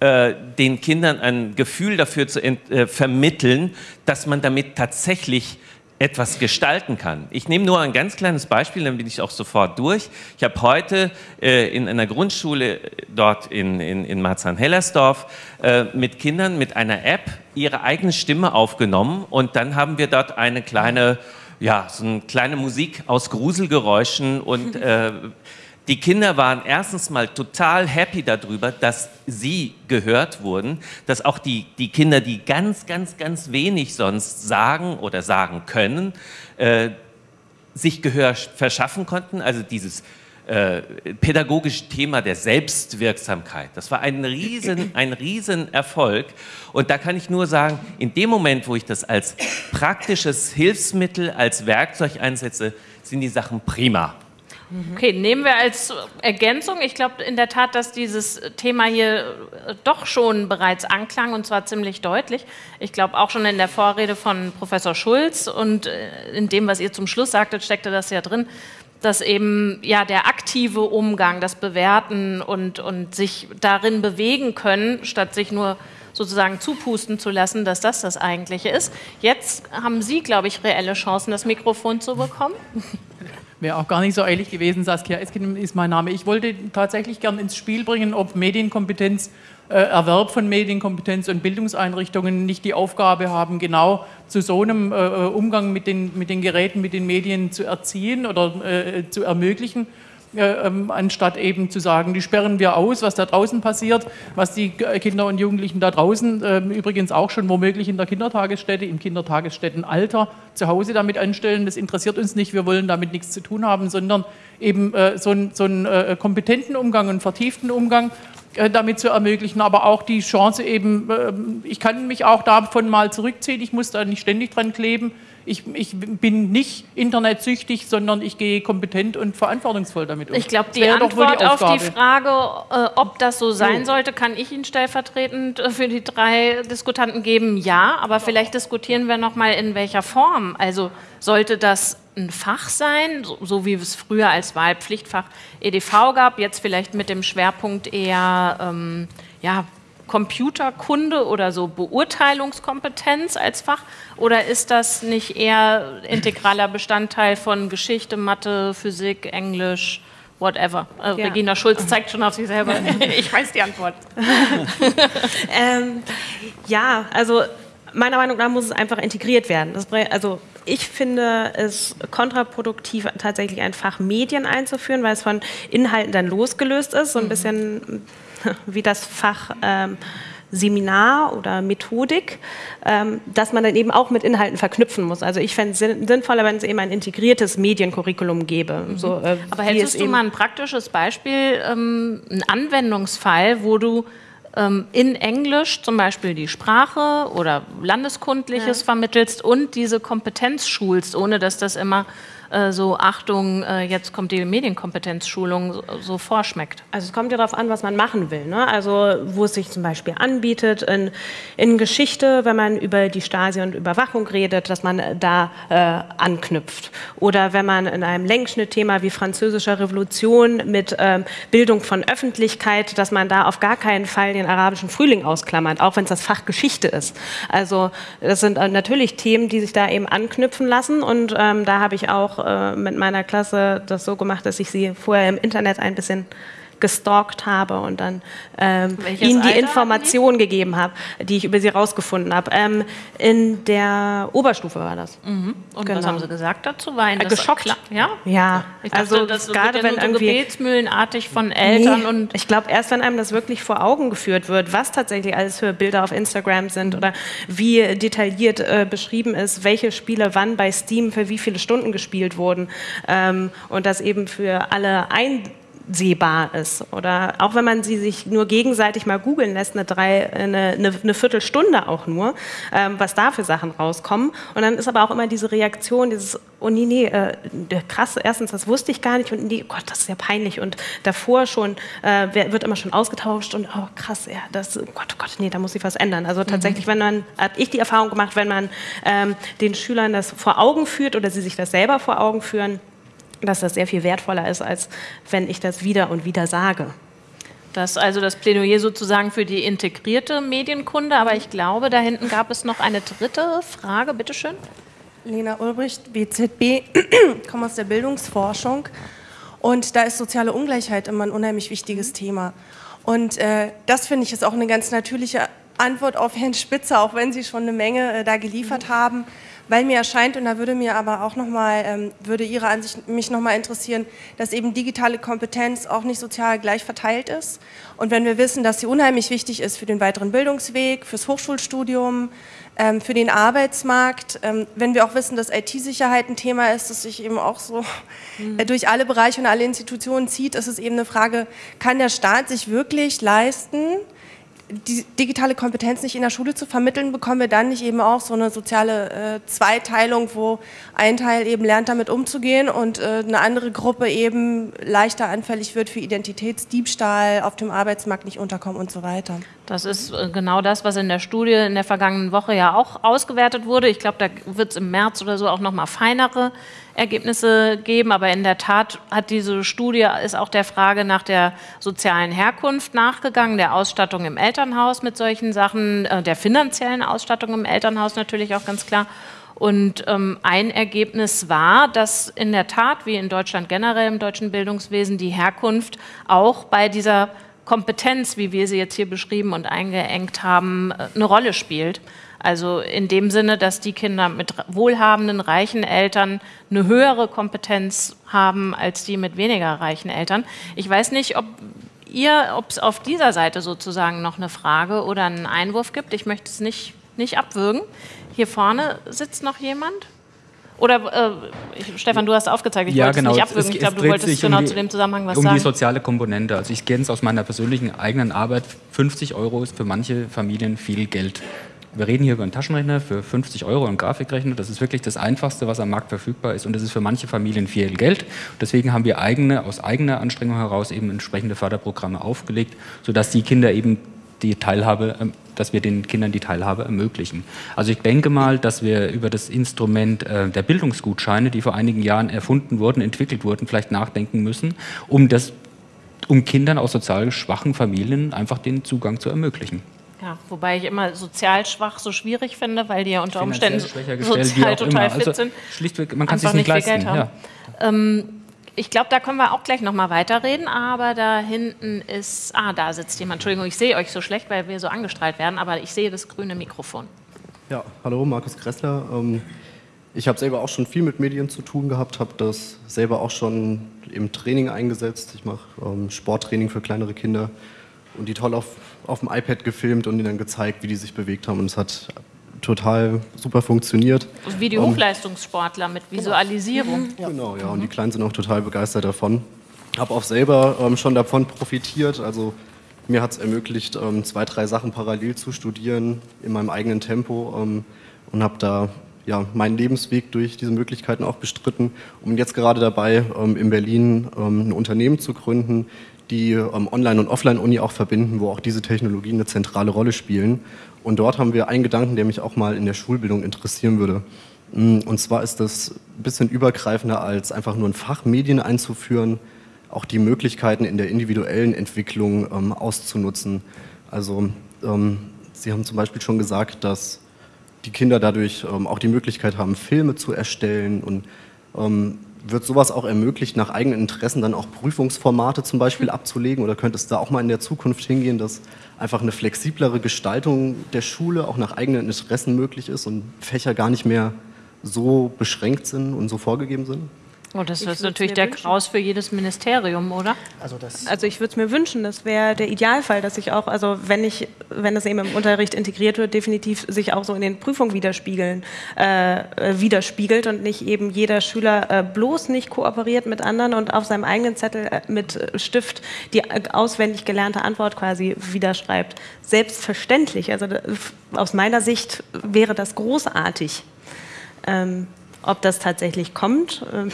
äh, den Kindern ein Gefühl dafür zu äh, vermitteln, dass man damit tatsächlich etwas gestalten kann. Ich nehme nur ein ganz kleines Beispiel, dann bin ich auch sofort durch. Ich habe heute äh, in einer Grundschule dort in, in, in Marzahn-Hellersdorf äh, mit Kindern mit einer App ihre eigene Stimme aufgenommen und dann haben wir dort eine kleine, ja, so eine kleine Musik aus Gruselgeräuschen und äh, die Kinder waren erstens mal total happy darüber, dass sie gehört wurden, dass auch die, die Kinder, die ganz, ganz, ganz wenig sonst sagen oder sagen können, äh, sich Gehör verschaffen konnten. Also dieses äh, pädagogische Thema der Selbstwirksamkeit. Das war ein riesen, ein riesen Erfolg. Und da kann ich nur sagen, in dem Moment, wo ich das als praktisches Hilfsmittel, als Werkzeug einsetze, sind die Sachen prima. Okay, nehmen wir als Ergänzung. Ich glaube in der Tat, dass dieses Thema hier äh, doch schon bereits anklang und zwar ziemlich deutlich. Ich glaube auch schon in der Vorrede von Professor Schulz und äh, in dem, was ihr zum Schluss sagtet, steckte das ja drin, dass eben ja der aktive Umgang, das Bewerten und, und sich darin bewegen können, statt sich nur sozusagen zupusten zu lassen, dass das das Eigentliche ist. Jetzt haben Sie, glaube ich, reelle Chancen, das Mikrofon zu bekommen. Wäre auch gar nicht so eilig gewesen. Saskia Eskin ist mein Name. Ich wollte tatsächlich gern ins Spiel bringen, ob Medienkompetenz, äh, Erwerb von Medienkompetenz und Bildungseinrichtungen nicht die Aufgabe haben, genau zu so einem äh, äh Umgang mit den, mit den Geräten, mit den Medien zu erziehen oder äh, zu ermöglichen äh, ähm, anstatt eben zu sagen, die sperren wir aus, was da draußen passiert, was die Kinder und Jugendlichen da draußen äh, übrigens auch schon womöglich in der Kindertagesstätte, im Kindertagesstättenalter zu Hause damit anstellen. Das interessiert uns nicht, wir wollen damit nichts zu tun haben, sondern eben äh, so, einen, so äh, kompetenten Umgang, einen vertieften Umgang äh, damit zu ermöglichen, aber auch die Chance eben, ähm, ich kann mich auch davon mal zurückziehen, ich muss da nicht ständig dran kleben, ich, ich, bin nicht internetsüchtig, sondern ich gehe kompetent und verantwortungsvoll damit um. Ich glaube, die Antwort die auf die Frage, äh, ob das so sein so. sollte, kann ich Ihnen stellvertretend äh, für die drei Diskutanten geben. Ja, aber vielleicht diskutieren wir noch mal in welcher Form. Also sollte das ein Fach sein, so, so wie es früher als Wahlpflichtfach EDV gab, jetzt vielleicht mit dem Schwerpunkt eher ähm, ja, Computerkunde oder so Beurteilungskompetenz als Fach? Oder ist das nicht eher integraler Bestandteil von Geschichte, Mathe, Physik, Englisch? Whatever. Äh, ja. Regina Schulz zeigt schon auf sich selber. ich weiß die Antwort. ähm, ja, also meiner Meinung nach muss es einfach integriert werden. Das, also ich finde es kontraproduktiv, tatsächlich ein Fach Medien einzuführen, weil es von Inhalten dann losgelöst ist, so ein mhm. bisschen wie das Fach ähm, Seminar oder Methodik, ähm, dass man dann eben auch mit Inhalten verknüpfen muss. Also ich fände es sinnvoller, wenn es eben ein integriertes Mediencurriculum gäbe. Mhm. So, äh, Aber hättest du mal ein praktisches Beispiel, ähm, einen Anwendungsfall, wo du in Englisch zum Beispiel die Sprache oder Landeskundliches ja. vermittelst und diese Kompetenz schulst, ohne dass das immer äh, so Achtung, äh, jetzt kommt die Medienkompetenzschulung so, so, vorschmeckt? Also es kommt ja darauf an, was man machen will. Ne? Also wo es sich zum Beispiel anbietet in, in Geschichte, wenn man über die Stasi und Überwachung redet, dass man da äh, anknüpft. Oder wenn man in einem Längsschnittthema wie französischer Revolution mit ähm, Bildung von Öffentlichkeit, dass man da auf gar keinen Fall den arabischen Frühling ausklammert, auch wenn es das Fach Geschichte ist. Also das sind äh, natürlich Themen, die sich da eben anknüpfen lassen und ähm, da habe ich auch äh, mit meiner Klasse das so gemacht, dass ich sie vorher im Internet ein bisschen gestalkt habe und dann ähm, ihnen die Alter Information gegeben habe, die ich über sie rausgefunden habe. Ähm, in der Oberstufe war das. Mhm. Und genau. was haben Sie gesagt dazu? War äh, geschockt? Klar? Ja, ja. Ich dachte, also das gerade wenn irgendwie gebetsmühlenartig von Eltern nee, und ich glaube erst wenn einem das wirklich vor Augen geführt wird, was tatsächlich alles für Bilder auf Instagram sind oder wie detailliert äh, beschrieben ist, welche Spiele wann bei Steam für wie viele Stunden gespielt wurden ähm, und das eben für alle ein sehbar ist. Oder auch wenn man sie sich nur gegenseitig mal googeln lässt, eine, drei, eine, eine, eine Viertelstunde auch nur, ähm, was da für Sachen rauskommen. Und dann ist aber auch immer diese Reaktion, dieses, oh nee, nee, äh, krass, erstens, das wusste ich gar nicht und nee, oh Gott, das ist ja peinlich. Und davor schon äh, wird immer schon ausgetauscht und oh krass, ja, das, oh Gott, oh Gott, nee, da muss sich was ändern. Also tatsächlich, mhm. wenn man, hat ich die Erfahrung gemacht, wenn man ähm, den Schülern das vor Augen führt oder sie sich das selber vor Augen führen, dass das sehr viel wertvoller ist, als wenn ich das wieder und wieder sage. Das ist also das Plädoyer sozusagen für die integrierte Medienkunde. Aber ich glaube, da hinten gab es noch eine dritte Frage. Bitte schön. Lena Ulbricht, BZB, komme aus der Bildungsforschung. Und da ist soziale Ungleichheit immer ein unheimlich wichtiges Thema. Und äh, das finde ich ist auch eine ganz natürliche Antwort auf Herrn Spitzer, auch wenn Sie schon eine Menge äh, da geliefert mhm. haben weil mir erscheint, und da würde mir aber auch nochmal, ähm, würde Ihre Ansicht mich nochmal interessieren, dass eben digitale Kompetenz auch nicht sozial gleich verteilt ist. Und wenn wir wissen, dass sie unheimlich wichtig ist für den weiteren Bildungsweg, fürs Hochschulstudium, ähm, für den Arbeitsmarkt, ähm, wenn wir auch wissen, dass IT-Sicherheit ein Thema ist, das sich eben auch so mhm. äh, durch alle Bereiche und alle Institutionen zieht, ist es eben eine Frage, kann der Staat sich wirklich leisten, die digitale Kompetenz nicht in der Schule zu vermitteln, bekommen wir dann nicht eben auch so eine soziale äh, Zweiteilung, wo ein Teil eben lernt, damit umzugehen und äh, eine andere Gruppe eben leichter anfällig wird für Identitätsdiebstahl, auf dem Arbeitsmarkt nicht unterkommen und so weiter. Das ist äh, genau das, was in der Studie in der vergangenen Woche ja auch ausgewertet wurde. Ich glaube, da wird es im März oder so auch noch mal feinere Ergebnisse geben. Aber in der Tat hat diese Studie ist auch der Frage nach der sozialen Herkunft nachgegangen, der Ausstattung im Elternhaus mit solchen Sachen, äh, der finanziellen Ausstattung im Elternhaus natürlich auch ganz klar. Und ähm, ein Ergebnis war, dass in der Tat, wie in Deutschland generell im deutschen Bildungswesen, die Herkunft auch bei dieser Kompetenz, wie wir sie jetzt hier beschrieben und eingeengt haben, äh, eine Rolle spielt. Also in dem Sinne, dass die Kinder mit wohlhabenden, reichen Eltern eine höhere Kompetenz haben als die mit weniger reichen Eltern. Ich weiß nicht, ob ihr, ob es auf dieser Seite sozusagen noch eine Frage oder einen Einwurf gibt. Ich möchte es nicht, nicht abwürgen. Hier vorne sitzt noch jemand. Oder äh, Stefan, du hast aufgezeigt, ich ja, wollte genau. es nicht abwürgen. Es, ich glaube, du wolltest genau um die, zu dem Zusammenhang was um sagen. Um die soziale Komponente. Also ich kenne es aus meiner persönlichen eigenen Arbeit. 50 Euro ist für manche Familien viel Geld. Wir reden hier über einen Taschenrechner für 50 Euro, einen Grafikrechner. Das ist wirklich das Einfachste, was am Markt verfügbar ist. Und das ist für manche Familien viel Geld. Deswegen haben wir eigene, aus eigener Anstrengung heraus eben entsprechende Förderprogramme aufgelegt, sodass die Kinder eben die Teilhabe, ähm, dass wir den Kindern die Teilhabe ermöglichen. Also ich denke mal, dass wir über das Instrument äh, der Bildungsgutscheine, die vor einigen Jahren erfunden wurden, entwickelt wurden, vielleicht nachdenken müssen, um das um Kindern aus sozial schwachen Familien einfach den Zugang zu ermöglichen. Ja, wobei ich immer sozial schwach so schwierig finde, weil die ja unter Umständen sozial total fit also sind. Schlichtweg, man kann es sich nicht leisten. Ja. Ähm, ich glaube, da können wir auch gleich noch mal weiterreden, aber da hinten ist, ah, da sitzt jemand. Entschuldigung, ich sehe euch so schlecht, weil wir so angestrahlt werden, aber ich sehe das grüne Mikrofon. Ja, hallo, Markus Kressler. Ähm, ich habe selber auch schon viel mit Medien zu tun gehabt, habe das selber auch schon im Training eingesetzt. Ich mache ähm, Sporttraining für kleinere Kinder und die toll auf, auf dem iPad gefilmt und ihnen dann gezeigt, wie die sich bewegt haben. Und es hat total super funktioniert. Wie die Hochleistungssportler mit Visualisierung. Ja. Genau, ja. Und die Kleinen sind auch total begeistert davon. Habe auch selber ähm, schon davon profitiert. Also mir hat es ermöglicht, ähm, zwei, drei Sachen parallel zu studieren in meinem eigenen Tempo ähm, und habe da ja, meinen Lebensweg durch diese Möglichkeiten auch bestritten und jetzt gerade dabei, ähm, in Berlin ähm, ein Unternehmen zu gründen, die ähm, Online- und Offline-Uni auch verbinden, wo auch diese Technologien eine zentrale Rolle spielen. Und dort haben wir einen Gedanken, der mich auch mal in der Schulbildung interessieren würde. Mm, und zwar ist das ein bisschen übergreifender als einfach nur ein Fach Medien einzuführen, auch die Möglichkeiten in der individuellen Entwicklung ähm, auszunutzen. Also ähm, Sie haben zum Beispiel schon gesagt, dass die Kinder dadurch ähm, auch die Möglichkeit haben, Filme zu erstellen und ähm, wird sowas auch ermöglicht, nach eigenen Interessen dann auch Prüfungsformate zum Beispiel abzulegen? Oder könnte es da auch mal in der Zukunft hingehen, dass einfach eine flexiblere Gestaltung der Schule auch nach eigenen Interessen möglich ist und Fächer gar nicht mehr so beschränkt sind und so vorgegeben sind? Oh, das ist natürlich der Kraus für jedes Ministerium, oder? Also, das also ich würde es mir wünschen, das wäre der Idealfall, dass sich auch, also wenn ich, wenn das eben im Unterricht integriert wird, definitiv sich auch so in den Prüfungen widerspiegeln, äh, äh, widerspiegelt und nicht eben jeder Schüler äh, bloß nicht kooperiert mit anderen und auf seinem eigenen Zettel äh, mit Stift die äh, auswendig gelernte Antwort quasi widerschreibt. Selbstverständlich, also aus meiner Sicht wäre das großartig. Ähm, ob das tatsächlich kommt, äh,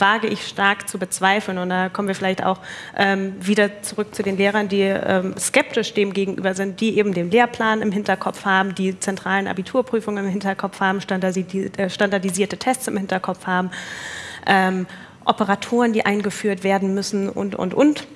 wage ich stark zu bezweifeln. Und da kommen wir vielleicht auch ähm, wieder zurück zu den Lehrern, die ähm, skeptisch dem gegenüber sind, die eben den Lehrplan im Hinterkopf haben, die zentralen Abiturprüfungen im Hinterkopf haben, äh, standardisierte Tests im Hinterkopf haben, ähm, Operatoren, die eingeführt werden müssen und, und, und.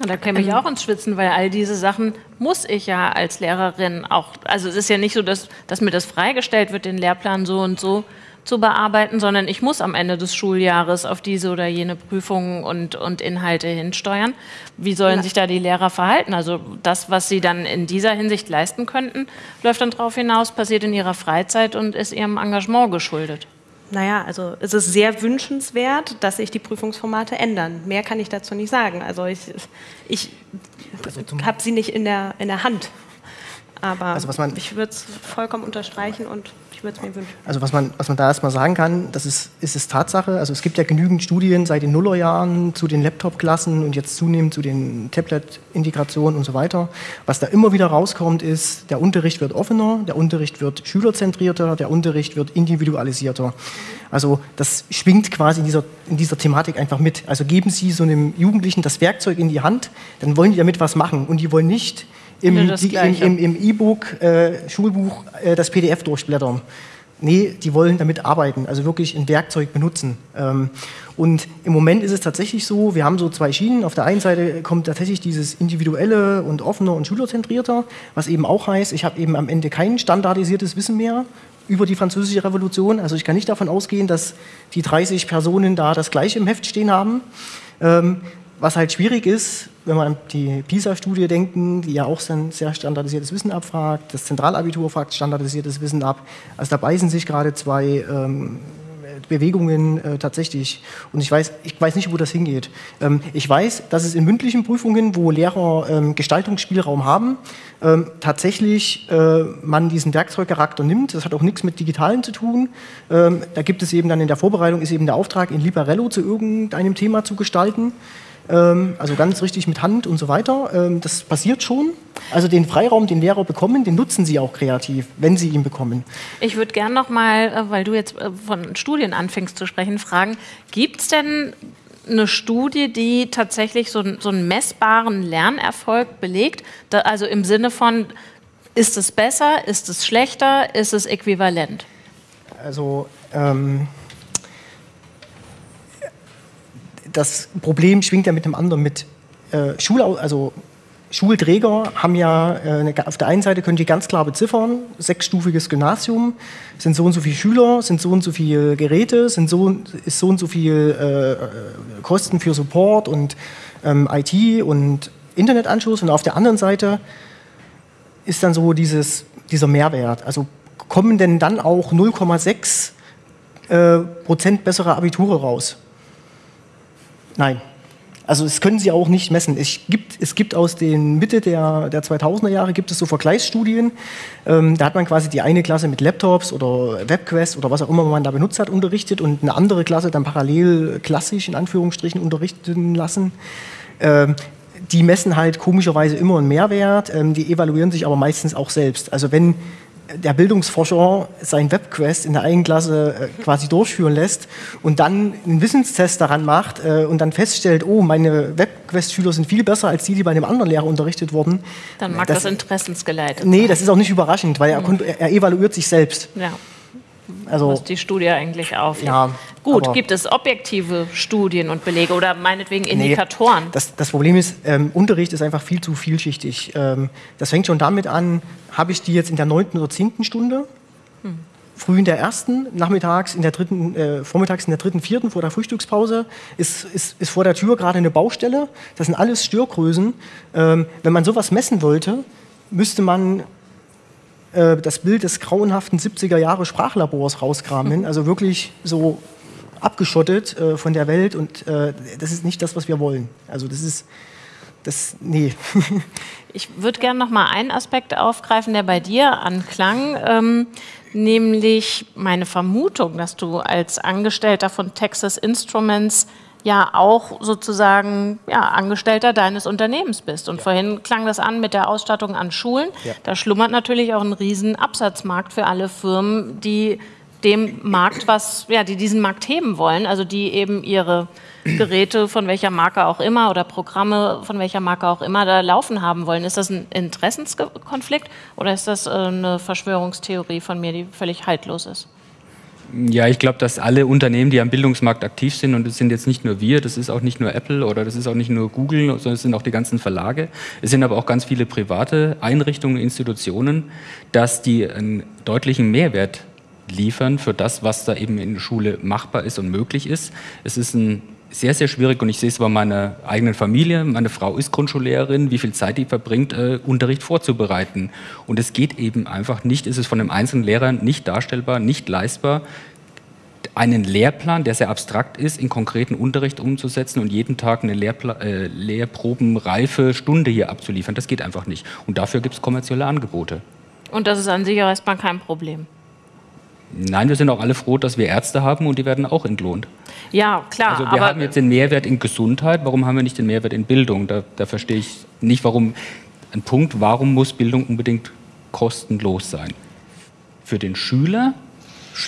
Und da käme ich ähm. auch ins Schwitzen, weil all diese Sachen muss ich ja als Lehrerin auch, also es ist ja nicht so, dass, dass mir das freigestellt wird, den Lehrplan so und so zu bearbeiten, sondern ich muss am Ende des Schuljahres auf diese oder jene Prüfungen und, und Inhalte hinsteuern. Wie sollen sich da die Lehrer verhalten? Also das, was sie dann in dieser Hinsicht leisten könnten, läuft dann darauf hinaus, passiert in ihrer Freizeit und ist ihrem Engagement geschuldet. Naja, also es ist sehr wünschenswert, dass sich die Prüfungsformate ändern. Mehr kann ich dazu nicht sagen. Also ich, ich also habe sie nicht in der, in der Hand. Aber also ich würde es vollkommen unterstreichen und würde es mir wünschen. Also was man, was man da erstmal sagen kann, das ist, ist es Tatsache. Also es gibt ja genügend Studien seit den Nullerjahren zu den Laptop-Klassen und jetzt zunehmend zu den Tablet-Integrationen und so weiter. Was da immer wieder rauskommt, ist, der Unterricht wird offener, der Unterricht wird schülerzentrierter, der Unterricht wird individualisierter. Also das schwingt quasi in dieser, in dieser Thematik einfach mit. Also geben Sie so einem Jugendlichen das Werkzeug in die Hand, dann wollen die damit was machen und die wollen nicht im E-Book, äh, Schulbuch, äh, das PDF durchblättern. Nee, die wollen damit arbeiten, also wirklich ein Werkzeug benutzen. Ähm, und im Moment ist es tatsächlich so, wir haben so zwei Schienen. Auf der einen Seite kommt tatsächlich dieses individuelle und offene und schülerzentrierter, was eben auch heißt, ich habe eben am Ende kein standardisiertes Wissen mehr über die französische Revolution. Also ich kann nicht davon ausgehen, dass die 30 Personen da das gleiche im Heft stehen haben. Ähm, was halt schwierig ist, wenn wir an die PISA-Studie denken, die ja auch sehr standardisiertes Wissen abfragt, das Zentralabitur fragt standardisiertes Wissen ab. Also da beißen sich gerade zwei ähm, Bewegungen äh, tatsächlich. Und ich weiß, ich weiß nicht, wo das hingeht. Ähm, ich weiß, dass es in mündlichen Prüfungen, wo Lehrer ähm, Gestaltungsspielraum haben, ähm, tatsächlich äh, man diesen Werkzeugcharakter nimmt. Das hat auch nichts mit Digitalen zu tun. Ähm, da gibt es eben dann in der Vorbereitung ist eben der Auftrag, in Liberello zu irgendeinem Thema zu gestalten. Ähm, also ganz richtig mit Hand und so weiter. Ähm, das passiert schon. Also den Freiraum, den Lehrer bekommen, den nutzen sie auch kreativ, wenn sie ihn bekommen. Ich würde gerne noch mal, äh, weil du jetzt äh, von Studien anfängst zu sprechen, fragen, gibt es denn eine Studie, die tatsächlich so, so einen messbaren Lernerfolg belegt? Also im Sinne von, ist es besser, ist es schlechter, ist es äquivalent? Also ähm das Problem schwingt ja mit dem anderen mit. Äh, Schul, also Schulträger haben ja, äh, auf der einen Seite können die ganz klar beziffern, sechsstufiges Gymnasium, sind so und so viele Schüler, sind so und so viele Geräte, sind so, ist so und so viel äh, Kosten für Support und ähm, IT und Internetanschluss. Und auf der anderen Seite ist dann so dieses, dieser Mehrwert. Also kommen denn dann auch 0,6 äh, Prozent bessere Abiture raus? Nein. Also das können sie auch nicht messen. Es gibt, es gibt aus den Mitte der, der 2000er Jahre gibt es so Vergleichsstudien. Ähm, da hat man quasi die eine Klasse mit Laptops oder Webquest oder was auch immer man da benutzt hat unterrichtet und eine andere Klasse dann parallel klassisch in Anführungsstrichen unterrichten lassen. Ähm, die messen halt komischerweise immer einen Mehrwert, ähm, die evaluieren sich aber meistens auch selbst. Also wenn der Bildungsforscher sein Webquest in der eigenen Klasse äh, quasi durchführen lässt und dann einen Wissenstest daran macht äh, und dann feststellt, oh, meine Webquest-Schüler sind viel besser als die, die bei einem anderen Lehrer unterrichtet wurden. Dann mag das, das interessensgeleitet Nee, das ist auch nicht überraschend, weil er, mhm. er evaluiert sich selbst. Ja. Also, was die Studie eigentlich auf. Ja, Gut, gibt es objektive Studien und Belege oder meinetwegen Indikatoren? Nee, das, das, Problem ist, ähm, Unterricht ist einfach viel zu vielschichtig. Ähm, das fängt schon damit an, habe ich die jetzt in der neunten oder zehnten Stunde? Hm. Früh in der ersten, nachmittags in der dritten, äh, vormittags in der dritten, vierten vor der Frühstückspause ist, ist, ist vor der Tür gerade eine Baustelle. Das sind alles Störgrößen. Ähm, wenn man sowas messen wollte, müsste man äh, das Bild des grauenhaften 70er Jahre Sprachlabors rauskramen. Also wirklich so abgeschottet äh, von der Welt und äh, das ist nicht das, was wir wollen. Also das ist, das, nee. ich würde gerne noch mal einen Aspekt aufgreifen, der bei dir anklang, ähm, nämlich meine Vermutung, dass du als Angestellter von Texas Instruments ja auch sozusagen ja, Angestellter deines Unternehmens bist. Und ja. vorhin klang das an mit der Ausstattung an Schulen. Ja. Da schlummert natürlich auch ein riesen Absatzmarkt für alle Firmen, die dem Markt was, ja, die diesen Markt heben wollen, also die eben ihre Geräte von welcher Marke auch immer oder Programme von welcher Marke auch immer da laufen haben wollen. Ist das ein Interessenskonflikt oder ist das äh, eine Verschwörungstheorie von mir, die völlig haltlos ist? Ja, ich glaube, dass alle Unternehmen, die am Bildungsmarkt aktiv sind, und das sind jetzt nicht nur wir, das ist auch nicht nur Apple oder das ist auch nicht nur Google, sondern es sind auch die ganzen Verlage, es sind aber auch ganz viele private Einrichtungen, Institutionen, dass die einen deutlichen Mehrwert liefern für das, was da eben in der Schule machbar ist und möglich ist. Es ist ein sehr, sehr schwierig und ich sehe es bei meiner eigenen Familie. Meine Frau ist Grundschullehrerin, wie viel Zeit die verbringt, äh, Unterricht vorzubereiten. Und es geht eben einfach nicht, ist es von einem einzelnen Lehrer nicht darstellbar, nicht leistbar, einen Lehrplan, der sehr abstrakt ist, in konkreten Unterricht umzusetzen und jeden Tag eine Lehrpla äh, Lehrprobenreife Stunde hier abzuliefern. Das geht einfach nicht. Und dafür gibt es kommerzielle Angebote. Und das ist an sich erstmal kein Problem. Nein, wir sind auch alle froh, dass wir Ärzte haben und die werden auch entlohnt. Ja, klar. Also wir haben jetzt den Mehrwert in Gesundheit, warum haben wir nicht den Mehrwert in Bildung? Da, da verstehe ich nicht, warum. Ein Punkt, warum muss Bildung unbedingt kostenlos sein? Für den Schüler,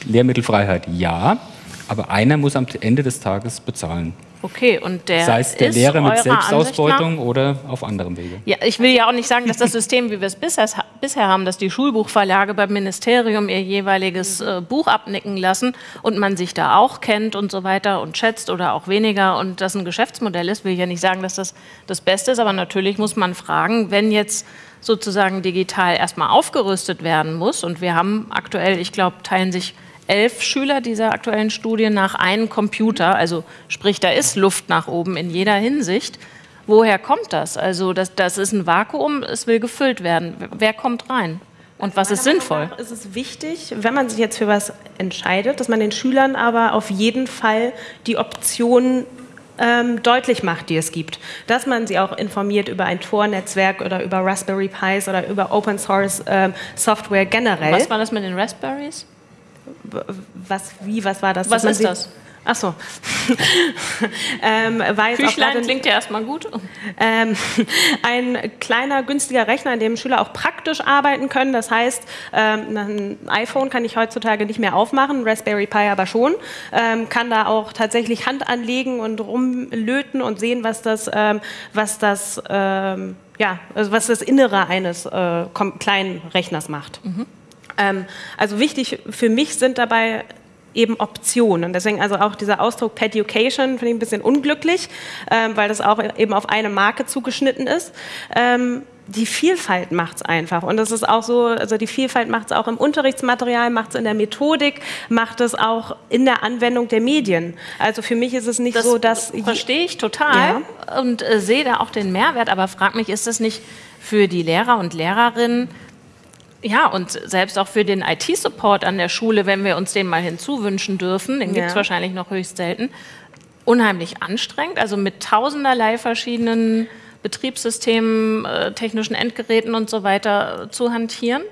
Lehrmittelfreiheit ja, aber einer muss am Ende des Tages bezahlen. Okay, und der Sei es der Lehre mit Selbstausbeutung oder auf anderem Wege. Ja, ich will ja auch nicht sagen, dass das System, wie wir es bisher, bisher haben, dass die Schulbuchverlage beim Ministerium ihr jeweiliges äh, Buch abnicken lassen und man sich da auch kennt und so weiter und schätzt oder auch weniger und das ein Geschäftsmodell ist, will ich ja nicht sagen, dass das das Beste ist, aber natürlich muss man fragen, wenn jetzt sozusagen digital erstmal aufgerüstet werden muss und wir haben aktuell, ich glaube, teilen sich elf Schüler dieser aktuellen Studie nach einem Computer. Also sprich, da ist Luft nach oben in jeder Hinsicht. Woher kommt das? Also das, das ist ein Vakuum, es will gefüllt werden. Wer kommt rein? Und was ist sinnvoll? Ist es wichtig, wenn man sich jetzt für was entscheidet, dass man den Schülern aber auf jeden Fall die Optionen ähm, deutlich macht, die es gibt. Dass man sie auch informiert über ein Tor-Netzwerk oder über Raspberry Pis oder über Open Source ähm, Software generell. Was war das mit den Raspberries? Was, wie, was war das? Was ist das? Ach so. ähm, Küchlein klingt ja erstmal gut. Ähm, ein kleiner, günstiger Rechner, an dem Schüler auch praktisch arbeiten können. Das heißt, ähm, ein iPhone kann ich heutzutage nicht mehr aufmachen, Raspberry Pi aber schon. Ähm, kann da auch tatsächlich Hand anlegen und rumlöten und sehen, was das, ähm, was das, ähm, ja, also was das Innere eines äh, kleinen Rechners macht. Mhm. Ähm, also wichtig für mich sind dabei eben Optionen. Deswegen also auch dieser Ausdruck Peducation finde ich ein bisschen unglücklich, ähm, weil das auch eben auf eine Marke zugeschnitten ist. Ähm, die Vielfalt macht es einfach. Und das ist auch so, also die Vielfalt macht es auch im Unterrichtsmaterial, macht es in der Methodik, macht es auch in der Anwendung der Medien. Also für mich ist es nicht das so, dass... Verstehe ich total ja. und äh, sehe da auch den Mehrwert, aber frag mich, ist das nicht für die Lehrer und Lehrerinnen ja, und selbst auch für den IT-Support an der Schule, wenn wir uns den mal hinzuwünschen dürfen, den gibt es ja. wahrscheinlich noch höchst selten, unheimlich anstrengend, also mit tausenderlei verschiedenen Betriebssystemen, äh, technischen Endgeräten und so weiter zu hantieren?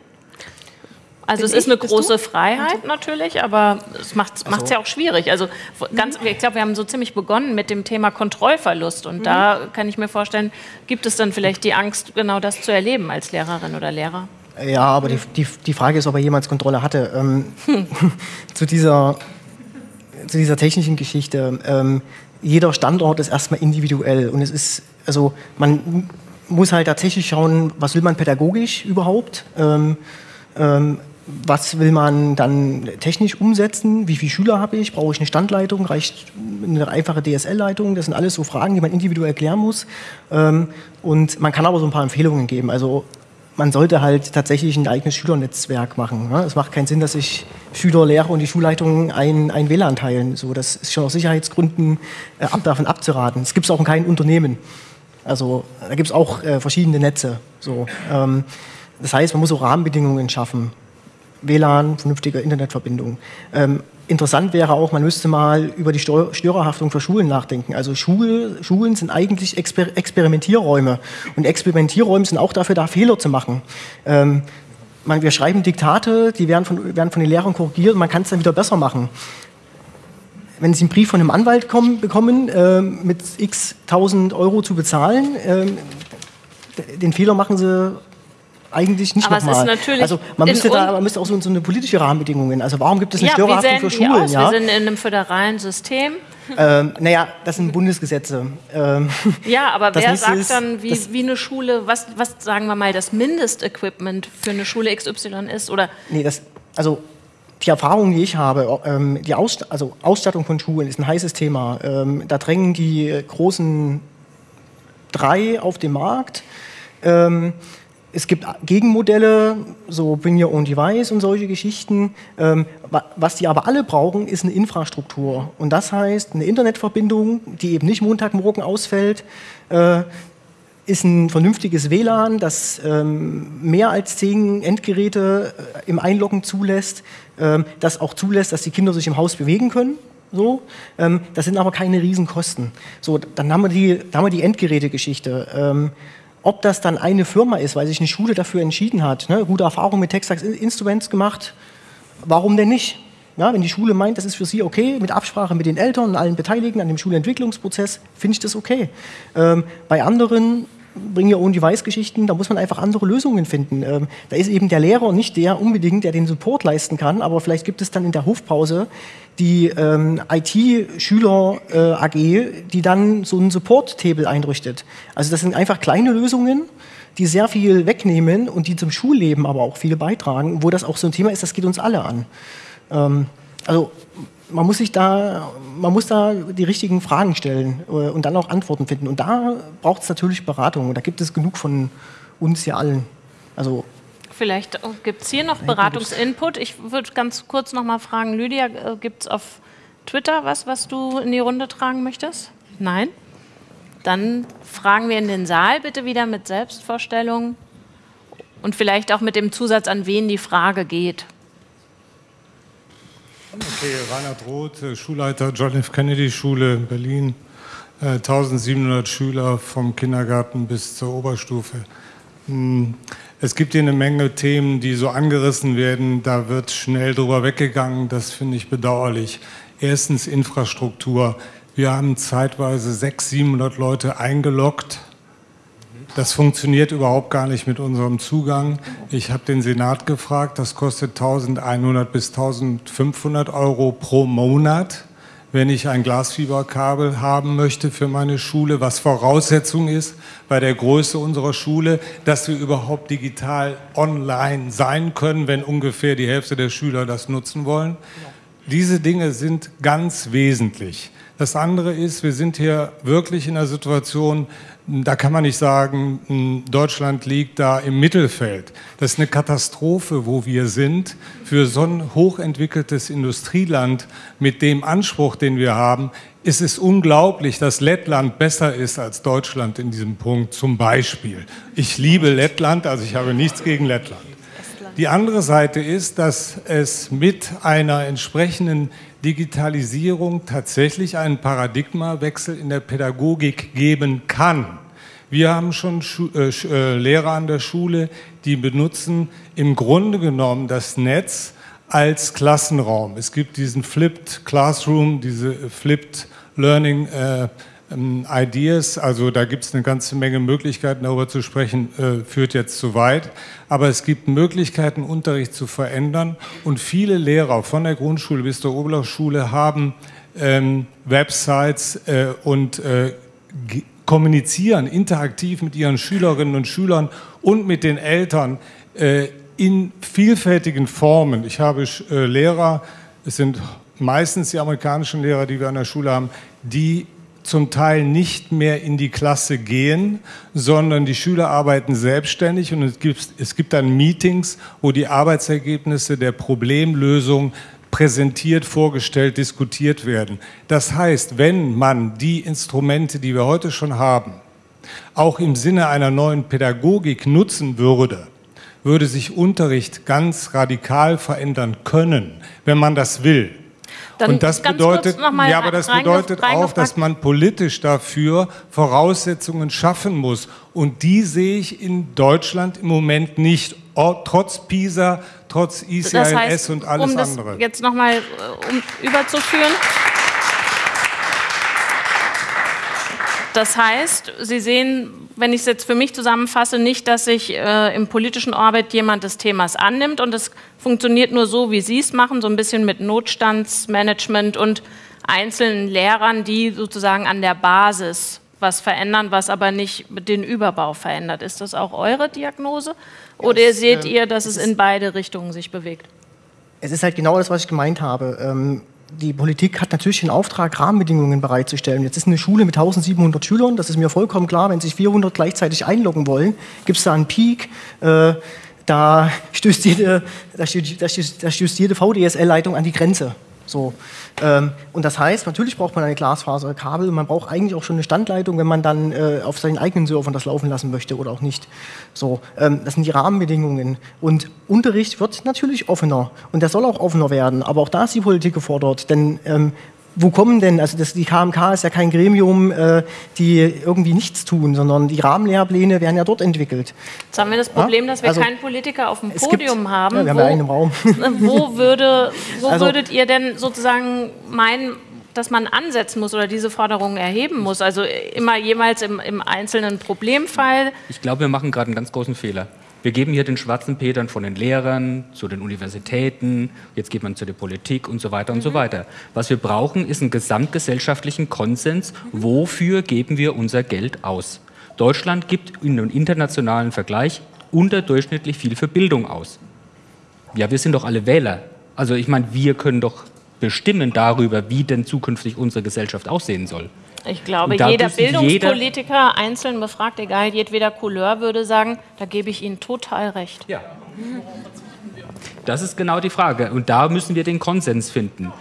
Also Bin es ist ich? eine Bist große du? Freiheit natürlich, aber es macht es Also- ja auch schwierig. Also ganz, ich glaube, wir haben so ziemlich begonnen mit dem Thema Kontrollverlust und da kann ich mir vorstellen, gibt es dann vielleicht die Angst, genau das zu erleben als Lehrerin oder Lehrer? Ja, aber die, die, die Frage ist, ob er jemals Kontrolle hatte. Ähm, zu, dieser, zu dieser technischen Geschichte. Ähm, jeder Standort ist erstmal individuell und es ist, also man muss halt tatsächlich schauen, was will man pädagogisch überhaupt? Ähm, ähm, was will man dann technisch umsetzen? Wie viele Schüler habe ich? Brauche ich eine Standleitung? Reicht eine einfache DSL-Leitung? Das sind alles so Fragen, die man individuell klären muss. Ähm, und man kann aber so ein paar Empfehlungen geben. Also man sollte halt tatsächlich ein eigenes Schülernetzwerk machen. ne? Es macht keinen Sinn, dass sich Schüler, Lehrer und die Schulleitung ein, ein WLAN teilen. So, das ist schon aus Sicherheitsgründen äh, davon abzuraten. Es gibt es auch in keinem Unternehmen. Also da gibt es auch äh, verschiedene Netze. So, ähm, das heißt, man muss auch Rahmenbedingungen schaffen. WLAN, vernünftige Internetverbindung. Ähm, interessant wäre auch, man müsste mal über die Störerhaftung für Schulen nachdenken. Also Schul Schulen sind eigentlich Exper Experimentierräume. Und Experimentierräume sind auch dafür da, Fehler zu machen. Ähm, man, wir schreiben Diktate, die werden von, werden von den Lehrern korrigiert und man kann es dann wieder besser machen. Wenn Sie einen Brief von einem Anwalt kommen, bekommen, ähm, mit x tausend Euro zu bezahlen, ähm, den Fehler machen Sie eigentlich nicht nochmal. Also man müsste, da, man müsste auch so, so eine politische Rahmenbedingungen. Also warum gibt es eine Ja, Störerhaftung für Schulen? aus? Ja? Wir sind in einem föderalen System. Ähm, naja, das sind Bundesgesetze. Ähm, Ja, aber wer sagt ist, dann, wie, wie eine Schule, was, was sagen wir mal, das Mindestequipment für eine Schule XY ist? Oder nee, das, also die Erfahrung, die ich habe, ähm, die Ausst also Ausstattung von Schulen ist ein heißes Thema. Ähm, da drängen die großen drei auf den Markt. Ähm, es gibt Gegenmodelle, so Bring Your Own Device und solche Geschichten. Ähm, wa- was die aber alle brauchen, ist eine Infrastruktur. Und das heißt eine Internetverbindung, die eben nicht Montagmorgen ausfällt, äh, ist ein vernünftiges WLAN, das ähm, mehr als zehn Endgeräte äh, im Einloggen zulässt, ähm, das auch zulässt, dass die Kinder sich im Haus bewegen können. So, ähm, das sind aber keine Riesenkosten. So, dann haben wir die, dann haben die Endgerätegeschichte. Ähm, ob das dann eine Firma ist, weil sich eine Schule dafür entschieden hat, ne, gute Erfahrung mit Texax Instruments gemacht, warum denn nicht? Ja, wenn die Schule meint, das ist für sie okay, mit Absprache mit den Eltern und allen Beteiligten an dem Schulentwicklungsprozess, finde ich das okay. Ähm, bei anderen Bring Your Own Device-Geschichten, da muss man einfach andere Lösungen finden. Ähm, da ist eben der Lehrer nicht der unbedingt, der den Support leisten kann, aber vielleicht gibt es dann in der Hofpause die ähm, IT-Schüler-AG, die dann so einen Support-Table einrichtet. Also das sind einfach kleine Lösungen, die sehr viel wegnehmen und die zum Schulleben aber auch viel beitragen, wo das auch so ein Thema ist, das geht uns alle an. Ähm, also man muss sich da, man muss da die richtigen Fragen stellen äh, und dann auch Antworten finden. Und da braucht es natürlich Beratung. Und da gibt es genug von uns ja allen. Also vielleicht gibt es hier noch Beratungsinput. Ich würde ganz kurz noch mal fragen, Lydia, gibt es auf Twitter was, was du in die Runde tragen möchtest? Nein? Dann fragen wir in den Saal bitte wieder mit Selbstvorstellung und vielleicht auch mit dem Zusatz, an wen die Frage geht. Okay, Reinhard Roth, äh, Schulleiter John F. Kennedy Schule in Berlin. Äh, 1700 Schüler vom Kindergarten bis zur Oberstufe. Es gibt hier eine Menge Themen, die so angerissen werden. Da wird schnell drüber weggegangen. Das finde ich bedauerlich. Erstens Infrastruktur. Wir haben zeitweise 600, 700 Leute eingeloggt. Das funktioniert überhaupt gar nicht mit unserem Zugang. Ich habe den Senat gefragt, das kostet 1100 bis 1500 Euro pro Monat, wenn ich ein Glasfieberkabel haben möchte für meine Schule, was Voraussetzung ist bei der Größe unserer Schule, dass wir überhaupt digital online sein können, wenn ungefähr die Hälfte der Schüler das nutzen wollen. Diese Dinge sind ganz wesentlich. Das andere ist, wir sind hier wirklich in einer Situation, da kann man nicht sagen, Deutschland liegt da im Mittelfeld. Das ist eine Katastrophe, wo wir sind. Für so ein hochentwickeltes Industrieland mit dem Anspruch, den wir haben, ist es unglaublich, dass Lettland besser ist als Deutschland in diesem Punkt zum Beispiel. Ich liebe Lettland, also ich habe nichts gegen Lettland. Die andere Seite ist, dass es mit einer entsprechenden Digitalisierung tatsächlich einen Paradigmawechsel in der Pädagogik geben kann. Wir haben schon äh, äh, Lehrer an der Schule, die benutzen im Grunde genommen das Netz als Klassenraum. Es gibt diesen Flipped Classroom, diese Flipped Learning äh, ähm, Ideas, also da gibt es eine ganze Menge Möglichkeiten, darüber zu sprechen, äh, führt jetzt zu weit. Aber es gibt Möglichkeiten, Unterricht zu verändern. Und viele Lehrer von der Grundschule bis zur Oberschule haben ähm, Websites äh, und äh, kommunizieren interaktiv mit ihren Schülerinnen und Schülern und mit den Eltern äh, in vielfältigen Formen. Ich habe äh, Lehrer, es sind meistens die amerikanischen Lehrer, die wir an der Schule haben, die zum Teil nicht mehr in die Klasse gehen, sondern die Schüler arbeiten selbstständig und es gibt, es gibt dann Meetings, wo die Arbeitsergebnisse der Problemlösung präsentiert, vorgestellt, diskutiert werden. Das heißt, wenn man die Instrumente, die wir heute schon haben, auch im Sinne einer neuen Pädagogik nutzen würde, würde sich Unterricht ganz radikal verändern können, wenn man das will. Dann und das bedeutet, ja, aber das bedeutet auch, dass man politisch dafür Voraussetzungen schaffen muss. Und die sehe ich in Deutschland im Moment nicht, trotz PISA, trotz ICLS das heißt, und alles um das andere. Jetzt nochmal, äh, um überzuführen. Das heißt, Sie sehen, wenn ich es jetzt für mich zusammenfasse, nicht, dass sich äh, im politischen Orbit jemand des Themas annimmt und es funktioniert nur so, wie Sie es machen, so ein bisschen mit Notstandsmanagement und einzelnen Lehrern, die sozusagen an der Basis was verändern, was aber nicht den Überbau verändert. Ist das auch eure Diagnose? Oder ja, seht äh, ihr, dass es in beide Richtungen sich bewegt? Es ist halt genau das, was ich gemeint habe. Ähm, die Politik hat natürlich den Auftrag, Rahmenbedingungen bereitzustellen. Jetzt ist eine Schule mit 1700 Schülern, das ist mir vollkommen klar, wenn sich 400 gleichzeitig einloggen wollen, gibt es da einen Peak. Äh, da stößt jede, da stößt, jede VDSL-Leitung an die Grenze. So. Ähm, und das heißt, natürlich braucht man eine Glasfaserkabel, man braucht eigentlich auch schon eine Standleitung, wenn man dann äh, auf seinen eigenen Servern das laufen lassen möchte oder auch nicht. So, ähm, das sind die Rahmenbedingungen. Und Unterricht wird natürlich offener und der soll auch offener werden, aber auch da ist die Politik gefordert, denn ähm, wo kommen denn, also das, die KMK ist ja kein Gremium, äh, die irgendwie nichts tun, sondern die Rahmenlehrpläne werden ja dort entwickelt. Jetzt haben wir das Problem, dass wir also, keinen Politiker auf dem Podium gibt, haben. Ja, wir haben ja einen im Raum. Wo, würde, wo also, würdet ihr denn sozusagen meinen, dass man ansetzen muss oder diese Forderungen erheben muss? Also immer jeweils im, im einzelnen Problemfall? Ich glaube, wir machen gerade einen ganz großen Fehler. Wir geben hier den schwarzen Petern von den Lehrern zu den Universitäten, jetzt geht man zu der Politik und so weiter und so mhm. weiter. Was wir brauchen, ist einen gesamtgesellschaftlichen Konsens, wofür geben wir unser Geld aus. Deutschland gibt in einem internationalen Vergleich unterdurchschnittlich viel für Bildung aus. Ja, wir sind doch alle Wähler. Also ich meine, wir können doch bestimmen darüber, wie denn zukünftig unsere Gesellschaft aussehen soll. Ich glaube, jeder Bildungspolitiker jeder einzeln befragt, egal jedweder Couleur, würde sagen, da gebe ich Ihnen total recht. Ja. Das ist genau die Frage. Und da müssen wir den Konsens finden.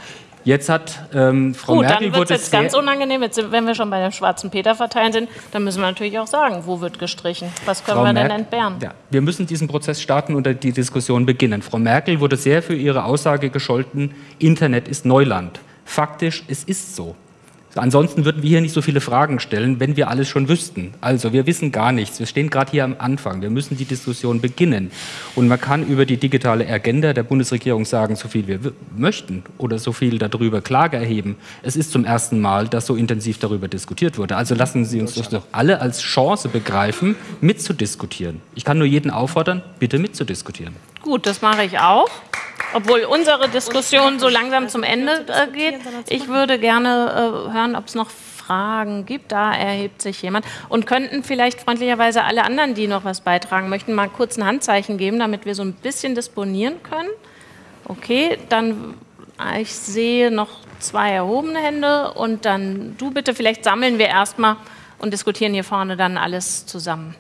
Jetzt hat ähm, Frau Gut, Merkel... dann wird es jetzt ganz unangenehm, jetzt, wenn wir schon bei dem schwarzen Peter verteilen sind, dann müssen wir natürlich auch sagen, wo wird gestrichen? Was können Frau wir denn entbehren? Ja, wir müssen diesen Prozess starten und die Diskussion beginnen. Frau Merkel wurde sehr für ihre Aussage gescholten, Internet ist Neuland. Faktisch, es ist so. Ansonsten würden wir hier nicht so viele Fragen stellen, wenn wir alles schon wüssten. Also wir wissen gar nichts. Wir stehen gerade hier am Anfang. Wir müssen die Diskussion beginnen. Und man kann über die digitale Agenda der Bundesregierung sagen, so viel wir möchten oder so viel darüber Klage erheben. Es ist zum ersten Mal, dass so intensiv darüber diskutiert wurde. Also lassen Sie uns doch alle als Chance begreifen, mitzudiskutieren. Ich kann nur jeden auffordern, bitte mitzudiskutieren. Gut, das mache ich auch. Obwohl unsere Diskussion so langsam zum Ende äh, geht. Ich würde gerne äh, hören, ob es noch Fragen gibt. Da erhebt sich jemand. Und könnten vielleicht freundlicherweise alle anderen, die noch was beitragen möchten, mal kurz ein Handzeichen geben, damit wir so ein bisschen disponieren können. Okay, dann ah, ich sehe noch zwei erhobene Hände und dann du bitte. Vielleicht sammeln wir erstmal und diskutieren hier vorne dann alles zusammen.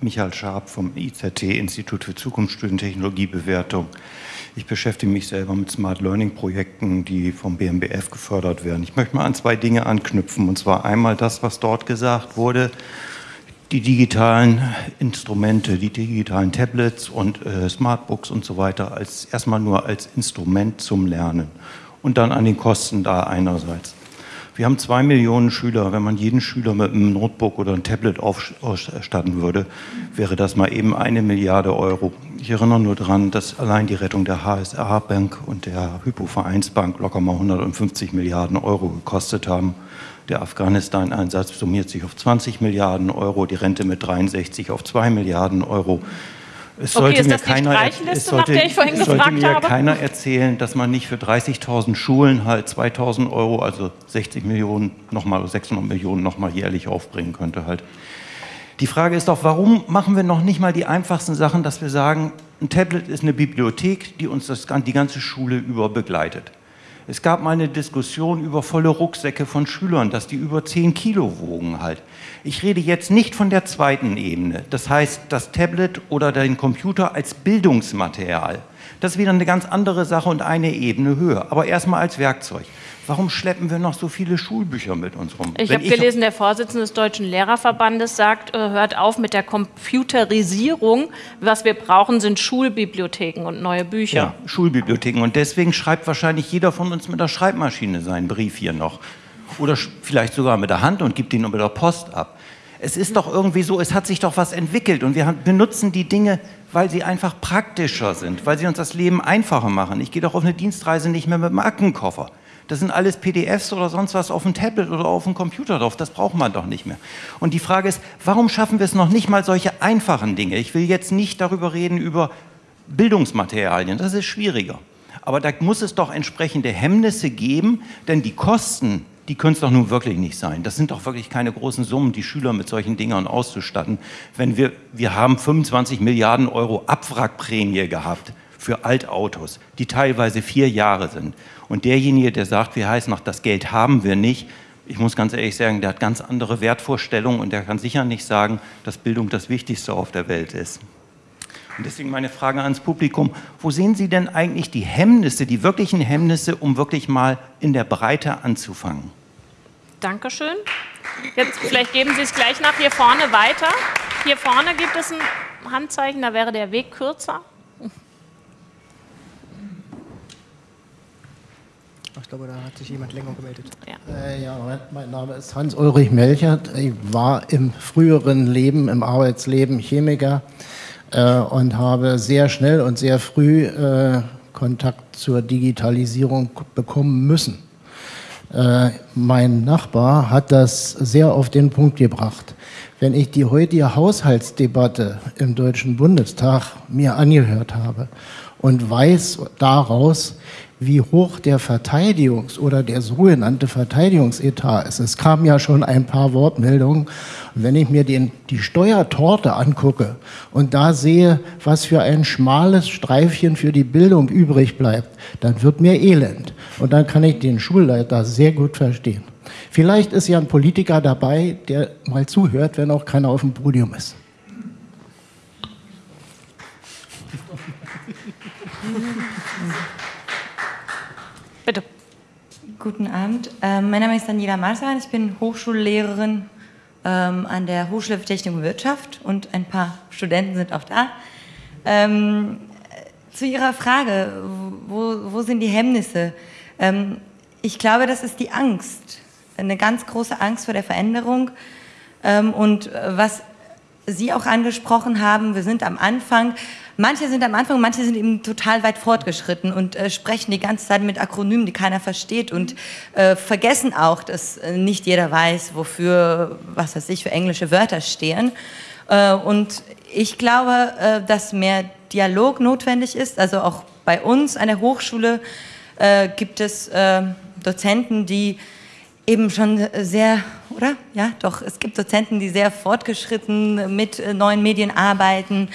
Michael Scharp vom IZT, Institut für Zukunftsstudien Technologiebewertung. Ich beschäftige mich selber mit Smart Learning Projekten, die vom BMBF gefördert werden. Ich möchte mal an zwei Dinge anknüpfen. Und zwar einmal das, was dort gesagt wurde. die digitalen Instrumente, die digitalen Tablets und äh, Smartbooks und so weiter als erstmal nur als Instrument zum Lernen und dann an den Kosten da einerseits. Wir haben zwei Millionen Schüler. Wenn man jeden Schüler mit einem Notebook oder einem Tablet ausstatten würde, wäre das mal eben eine Milliarde Euro. Ich erinnere nur daran, dass allein die Rettung der HSA Bank und der Hypovereinsbank locker mal 150 Milliarden Euro gekostet haben. Der Afghanistan-Einsatz summiert sich auf 20 Milliarden Euro, die Rente mit 63 auf 2 Milliarden Euro. Es sollte okay, mir, keiner, es sollte, es sollte mir keiner erzählen, dass man nicht für 30.000 Schulen halt 2.000 Euro, also 60 Millionen, nochmal 600 Millionen nochmal jährlich aufbringen könnte halt. Die Frage ist doch, warum machen wir noch nicht mal die einfachsten Sachen, dass wir sagen, ein Tablet ist eine Bibliothek, die uns das, die ganze Schule über begleitet. Es gab mal eine Diskussion über volle Rucksäcke von Schülern, dass die über 10 Kilo wogen halt. Ich rede jetzt nicht von der zweiten Ebene, das heißt das Tablet oder den Computer als Bildungsmaterial. Das ist wieder eine ganz andere Sache und eine Ebene höher, aber erstmal als Werkzeug. Warum schleppen wir noch so viele Schulbücher mit uns rum? Ich habe gelesen, der Vorsitzende des Deutschen Lehrerverbandes sagt, äh, hört auf mit der Computerisierung. Was wir brauchen, sind Schulbibliotheken und neue Bücher. Ja, Schulbibliotheken. Und deswegen schreibt wahrscheinlich jeder von uns mit der Schreibmaschine seinen Brief hier noch. Oder vielleicht sogar mit der Hand und gibt ihn nur mit der Post ab. Es ist doch irgendwie so, es hat sich doch was entwickelt und wir benutzen die Dinge, weil sie einfach praktischer sind, weil sie uns das Leben einfacher machen. Ich gehe doch auf eine Dienstreise nicht mehr mit dem Aktenkoffer. Das sind alles PDFs oder sonst was auf dem Tablet oder auf dem Computer drauf. Das braucht man doch nicht mehr. Und die Frage ist, warum schaffen wir es noch nicht mal solche einfachen Dinge? Ich will jetzt nicht darüber reden über Bildungsmaterialien. Das ist schwieriger. Aber da muss es doch entsprechende Hemmnisse geben, denn die Kosten, die können es doch nun wirklich nicht sein. Das sind doch wirklich keine großen Summen, die Schüler mit solchen Dingern auszustatten. Wenn wir, wir haben 25 Milliarden Euro Abwrackprämie gehabt für Altautos, die teilweise vier Jahre sind. Und derjenige, der sagt, wie heißt noch, das Geld haben wir nicht, ich muss ganz ehrlich sagen, der hat ganz andere Wertvorstellungen und der kann sicher nicht sagen, dass Bildung das Wichtigste auf der Welt ist. Und deswegen meine Frage ans Publikum, wo sehen Sie denn eigentlich die Hemmnisse, die wirklichen Hemmnisse, um wirklich mal in der Breite anzufangen? Dankeschön. Jetzt vielleicht geben Sie es gleich nach hier vorne weiter. Hier vorne gibt es ein Handzeichen, da wäre der Weg kürzer. Ich glaube, da hat sich jemand länger gemeldet. Ja, äh, ja mein Name ist Hans-Ulrich Melchert. Ich war im früheren Leben, im Arbeitsleben Chemiker äh, und habe sehr schnell und sehr früh äh, Kontakt zur Digitalisierung bekommen müssen. Äh, mein Nachbar hat das sehr auf den Punkt gebracht. Wenn ich die heutige Haushaltsdebatte im Deutschen Bundestag mir angehört habe und weiß daraus, wie hoch der Verteidigungs- oder der sogenannte Verteidigungsetat ist. Es kamen ja schon ein paar Wortmeldungen. Und wenn ich mir den, die Steuertorte angucke und da sehe, was für ein schmales Streifchen für die Bildung übrig bleibt, dann wird mir elend. Und dann kann ich den Schulleiter sehr gut verstehen. Vielleicht ist ja ein Politiker dabei, der mal zuhört, wenn auch keiner auf dem Podium ist. Bitte. Guten Abend. Ähm, mein Name ist Daniela Marsan. Ich bin Hochschullehrerin ähm, an der Hochschule für Technik und Wirtschaft und ein paar Studenten sind auch da. Ähm, zu Ihrer Frage, wo, wo sind die Hemmnisse? Ähm, ich glaube, das ist die Angst, eine ganz große Angst vor der Veränderung. Ähm, und was Sie auch angesprochen haben, wir sind am Anfang Manche sind am Anfang, manche sind eben total weit fortgeschritten und äh, sprechen die ganze Zeit mit Akronymen, die keiner versteht und äh, vergessen auch, dass äh, nicht jeder weiß, wofür, was weiß ich, für englische Wörter stehen. Äh, und ich glaube, äh, dass mehr Dialog notwendig ist. Also auch bei uns an der Hochschule äh, gibt es Dozenten, die eben schon sehr, oder? Ja, doch, es gibt Dozenten, die sehr fortgeschritten mit neuen Medien arbeiten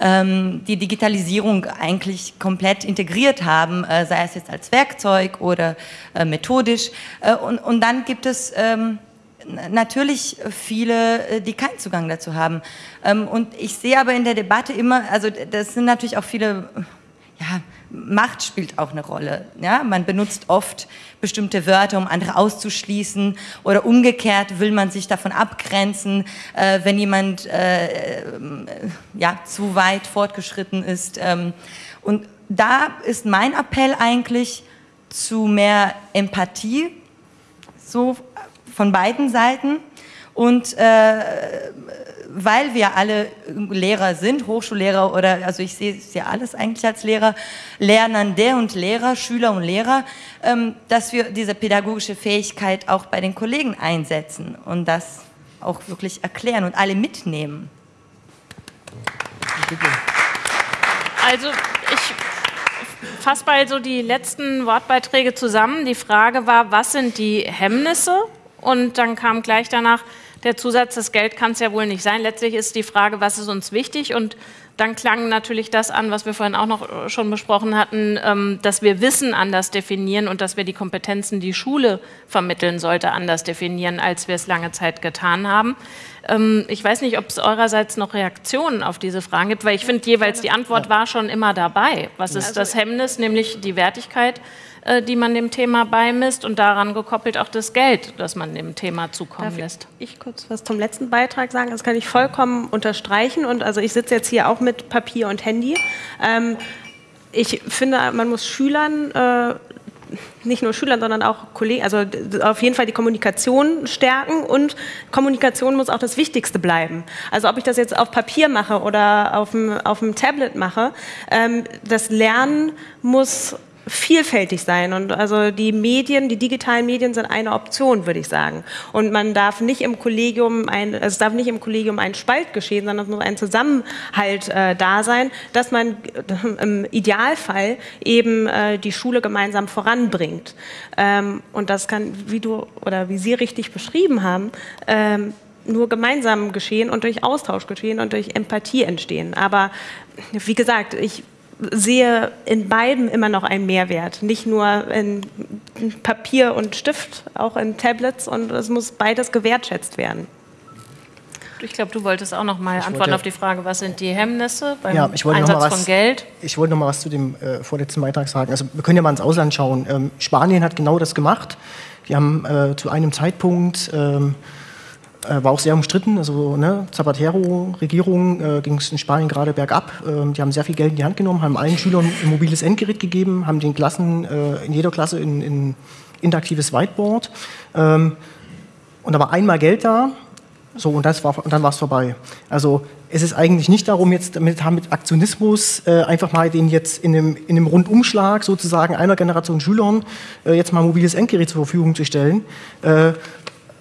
ähm, die Digitalisierung eigentlich komplett integriert haben, äh, sei es jetzt als Werkzeug oder äh, methodisch. Äh, und, und dann gibt es ähm, natürlich viele, äh, die keinen Zugang dazu haben. Ähm, und ich sehe aber in der Debatte immer, also das sind natürlich auch viele ja, Macht spielt auch eine Rolle. Ja? Man benutzt oft bestimmte Wörter, um andere auszuschließen oder umgekehrt will man sich davon abgrenzen, äh, wenn jemand äh, ja, zu weit fortgeschritten ist. Ähm, und da ist mein Appell eigentlich zu mehr Empathie, so von beiden Seiten. Und äh, weil wir alle Lehrer sind, Hochschullehrer oder, also ich sehe es ja alles eigentlich als Lehrer, Lernende und Lehrer, Schüler und Lehrer, ähm, dass wir diese pädagogische Fähigkeit auch bei den Kollegen einsetzen und das auch wirklich erklären und alle mitnehmen. Also ich fasse mal so die letzten Wortbeiträge zusammen. Die Frage war, was sind die Hemmnisse? Und dann kam gleich danach, der Zusatz, das Geld kann es ja wohl nicht sein. Letztlich ist die Frage, was ist uns wichtig? Und dann klang natürlich das an, was wir vorhin auch noch äh, schon besprochen hatten, ähm, dass wir Wissen anders definieren und dass wir die Kompetenzen, die Schule vermitteln sollte, anders definieren, als wir es lange Zeit getan haben. Ähm, ich weiß nicht, ob es eurerseits noch Reaktionen auf diese Fragen gibt, weil ich finde jeweils die Antwort war schon immer dabei. Was ist also das Hemmnis, nämlich die Wertigkeit? Äh, die man dem Thema beimisst und daran gekoppelt auch das Geld, das man dem Thema zukommen Darf lässt. Ich kurz was zum letzten Beitrag sagen. Das kann ich vollkommen unterstreichen. Und also ich sitze jetzt hier auch mit Papier und Handy. Ähm, ich finde, man muss Schülern äh, nicht nur Schülern, sondern auch Kollegen, also auf jeden Fall die Kommunikation stärken und Kommunikation muss auch das Wichtigste bleiben. Also ob ich das jetzt auf Papier mache oder auf dem, auf dem Tablet mache, ähm, das Lernen muss vielfältig sein. Und also die Medien, die digitalen Medien sind eine Option, würde ich sagen. Und man darf nicht im Kollegium ein, also es darf nicht im Kollegium ein Spalt geschehen, sondern es muss ein Zusammenhalt äh, da sein, dass man äh, im Idealfall eben äh, die Schule gemeinsam voranbringt. Ähm, und das kann, wie du oder wie Sie richtig beschrieben haben, ähm, nur gemeinsam geschehen und durch Austausch geschehen und durch Empathie entstehen. Aber wie gesagt, ich sehe in beiden immer noch einen Mehrwert. Nicht nur in Papier und Stift, auch in Tablets und es muss beides gewertschätzt werden. Ich glaube, du wolltest auch noch mal ich antworten auf die Frage, was sind die Hemmnisse beim ja, Einsatz was, von Geld? Ich wollte noch mal was zu dem äh, vorletzten Beitrag sagen. Also wir können ja mal ins Ausland schauen. Ähm, Spanien hat genau das gemacht. Die haben äh, zu einem Zeitpunkt ähm, äh, war auch sehr umstritten. Also ne, Zapatero-Regierung äh, ging es in Spanien gerade bergab. Ähm, die haben sehr viel Geld in die Hand genommen, haben allen Schülern ein mobiles Endgerät gegeben, haben den Klassen äh, in jeder Klasse ein, ein interaktives Whiteboard. Ähm, und da war einmal Geld da. So, und, das war, und dann war es vorbei. Also es ist eigentlich nicht darum, jetzt mit, mit Aktionismus äh, einfach mal den jetzt in einem, in einem Rundumschlag sozusagen einer Generation Schülern äh, jetzt mal mobiles Endgerät zur Verfügung zu stellen, äh,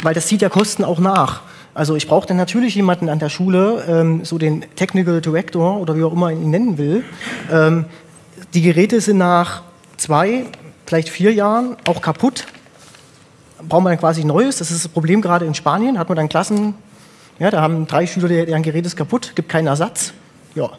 weil das zieht ja Kosten auch nach. Also ich brauche dann natürlich jemanden an der Schule, ähm, so den Technical Director oder wie auch immer ihn nennen will. Ähm, die Geräte sind nach zwei, vielleicht vier Jahren auch kaputt. Braucht man dann quasi Neues. Das ist das Problem gerade in Spanien. Hat man dann Klassen, ja, da haben drei Schüler, deren Gerät ist kaputt, gibt keinen Ersatz. Ja,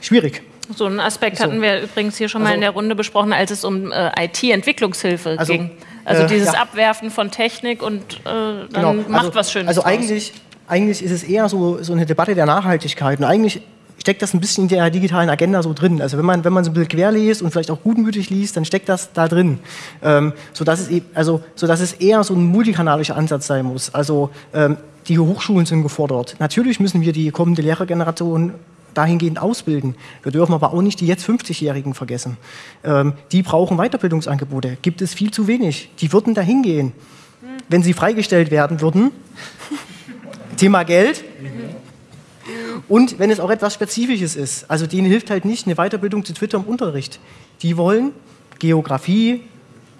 schwierig. So einen Aspekt so. hatten wir übrigens hier schon mal also, in der Runde besprochen, als es um äh, IT-Entwicklungshilfe also, ging. Also äh, dieses ja. Abwerfen von Technik und äh, dann genau. macht also, was Schönes Also eigentlich, eigentlich ist es eher so, so eine Debatte der Nachhaltigkeit. Und eigentlich steckt das ein bisschen in der digitalen Agenda so drin. Also wenn man, wenn man so ein bisschen quer liest und vielleicht auch gutmütig liest, dann steckt das da drin. Ähm, sodass, es eben, also, sodass es eher so ein multikanalischer Ansatz sein muss. Also ähm, die Hochschulen sind gefordert. Natürlich müssen wir die kommende Lehrergeneration dahingehend ausbilden. Wir dürfen aber auch nicht die jetzt 50-Jährigen vergessen. Ähm, die brauchen Weiterbildungsangebote. Gibt es viel zu wenig. Die würden dahin gehen, wenn sie freigestellt werden würden. Thema Geld. Und wenn es auch etwas Spezifisches ist. Also denen hilft halt nicht eine Weiterbildung zu Twitter im Unterricht. Die wollen Geografie,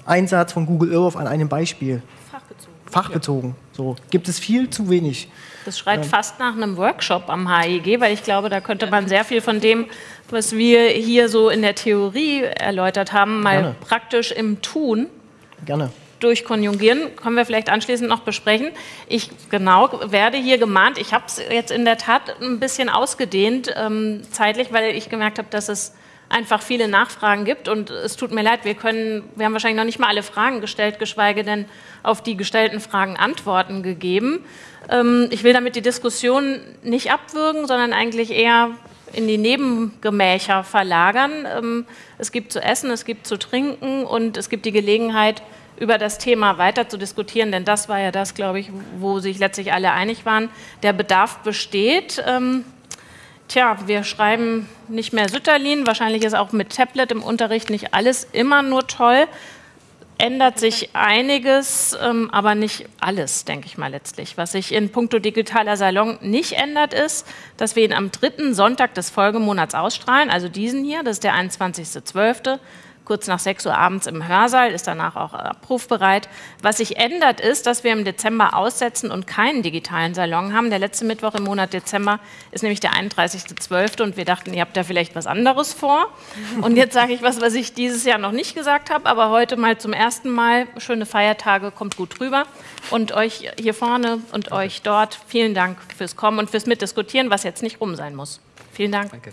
Einsatz von Google Earth an einem Beispiel. Fachbezogen. So gibt es viel zu wenig. Das schreit ja. fast nach einem Workshop am HIG, weil ich glaube, da könnte man sehr viel von dem, was wir hier so in der Theorie erläutert haben, mal Gerne. praktisch im Tun Gerne. durchkonjugieren. Können wir vielleicht anschließend noch besprechen. Ich genau werde hier gemahnt. Ich habe es jetzt in der Tat ein bisschen ausgedehnt ähm, zeitlich, weil ich gemerkt habe, dass es einfach viele Nachfragen gibt und es tut mir leid, wir können, wir haben wahrscheinlich noch nicht mal alle Fragen gestellt, geschweige denn auf die gestellten Fragen Antworten gegeben. Ähm, ich will damit die Diskussion nicht abwürgen, sondern eigentlich eher in die Nebengemächer verlagern. Ähm, es gibt zu essen, es gibt zu trinken und es gibt die Gelegenheit, über das Thema weiter zu diskutieren, denn das war ja das, glaube ich, wo sich letztlich alle einig waren. Der Bedarf besteht. Ähm, tja, wir schreiben nicht mehr Sütterlin. Wahrscheinlich ist auch mit Tablet im Unterricht nicht alles immer nur toll ändert sich einiges, ähm, aber nicht alles, denke ich mal letztlich. Was sich in puncto digitaler Salon nicht ändert, ist, dass wir ihn am dritten Sonntag des Folgemonats ausstrahlen, also diesen hier, das ist der 21.12 kurz nach 6 Uhr abends im Hörsaal, ist danach auch abrufbereit. Was sich ändert, ist, dass wir im Dezember aussetzen und keinen digitalen Salon haben. Der letzte Mittwoch im Monat Dezember ist nämlich der 31.12. und wir dachten, ihr habt da vielleicht was anderes vor. Und jetzt sage ich was, was ich dieses Jahr noch nicht gesagt habe, aber heute mal zum ersten Mal. Schöne Feiertage, kommt gut rüber. Und euch hier vorne und euch dort, vielen Dank fürs Kommen und fürs Mitdiskutieren, was jetzt nicht rum sein muss. Vielen Dank. Danke.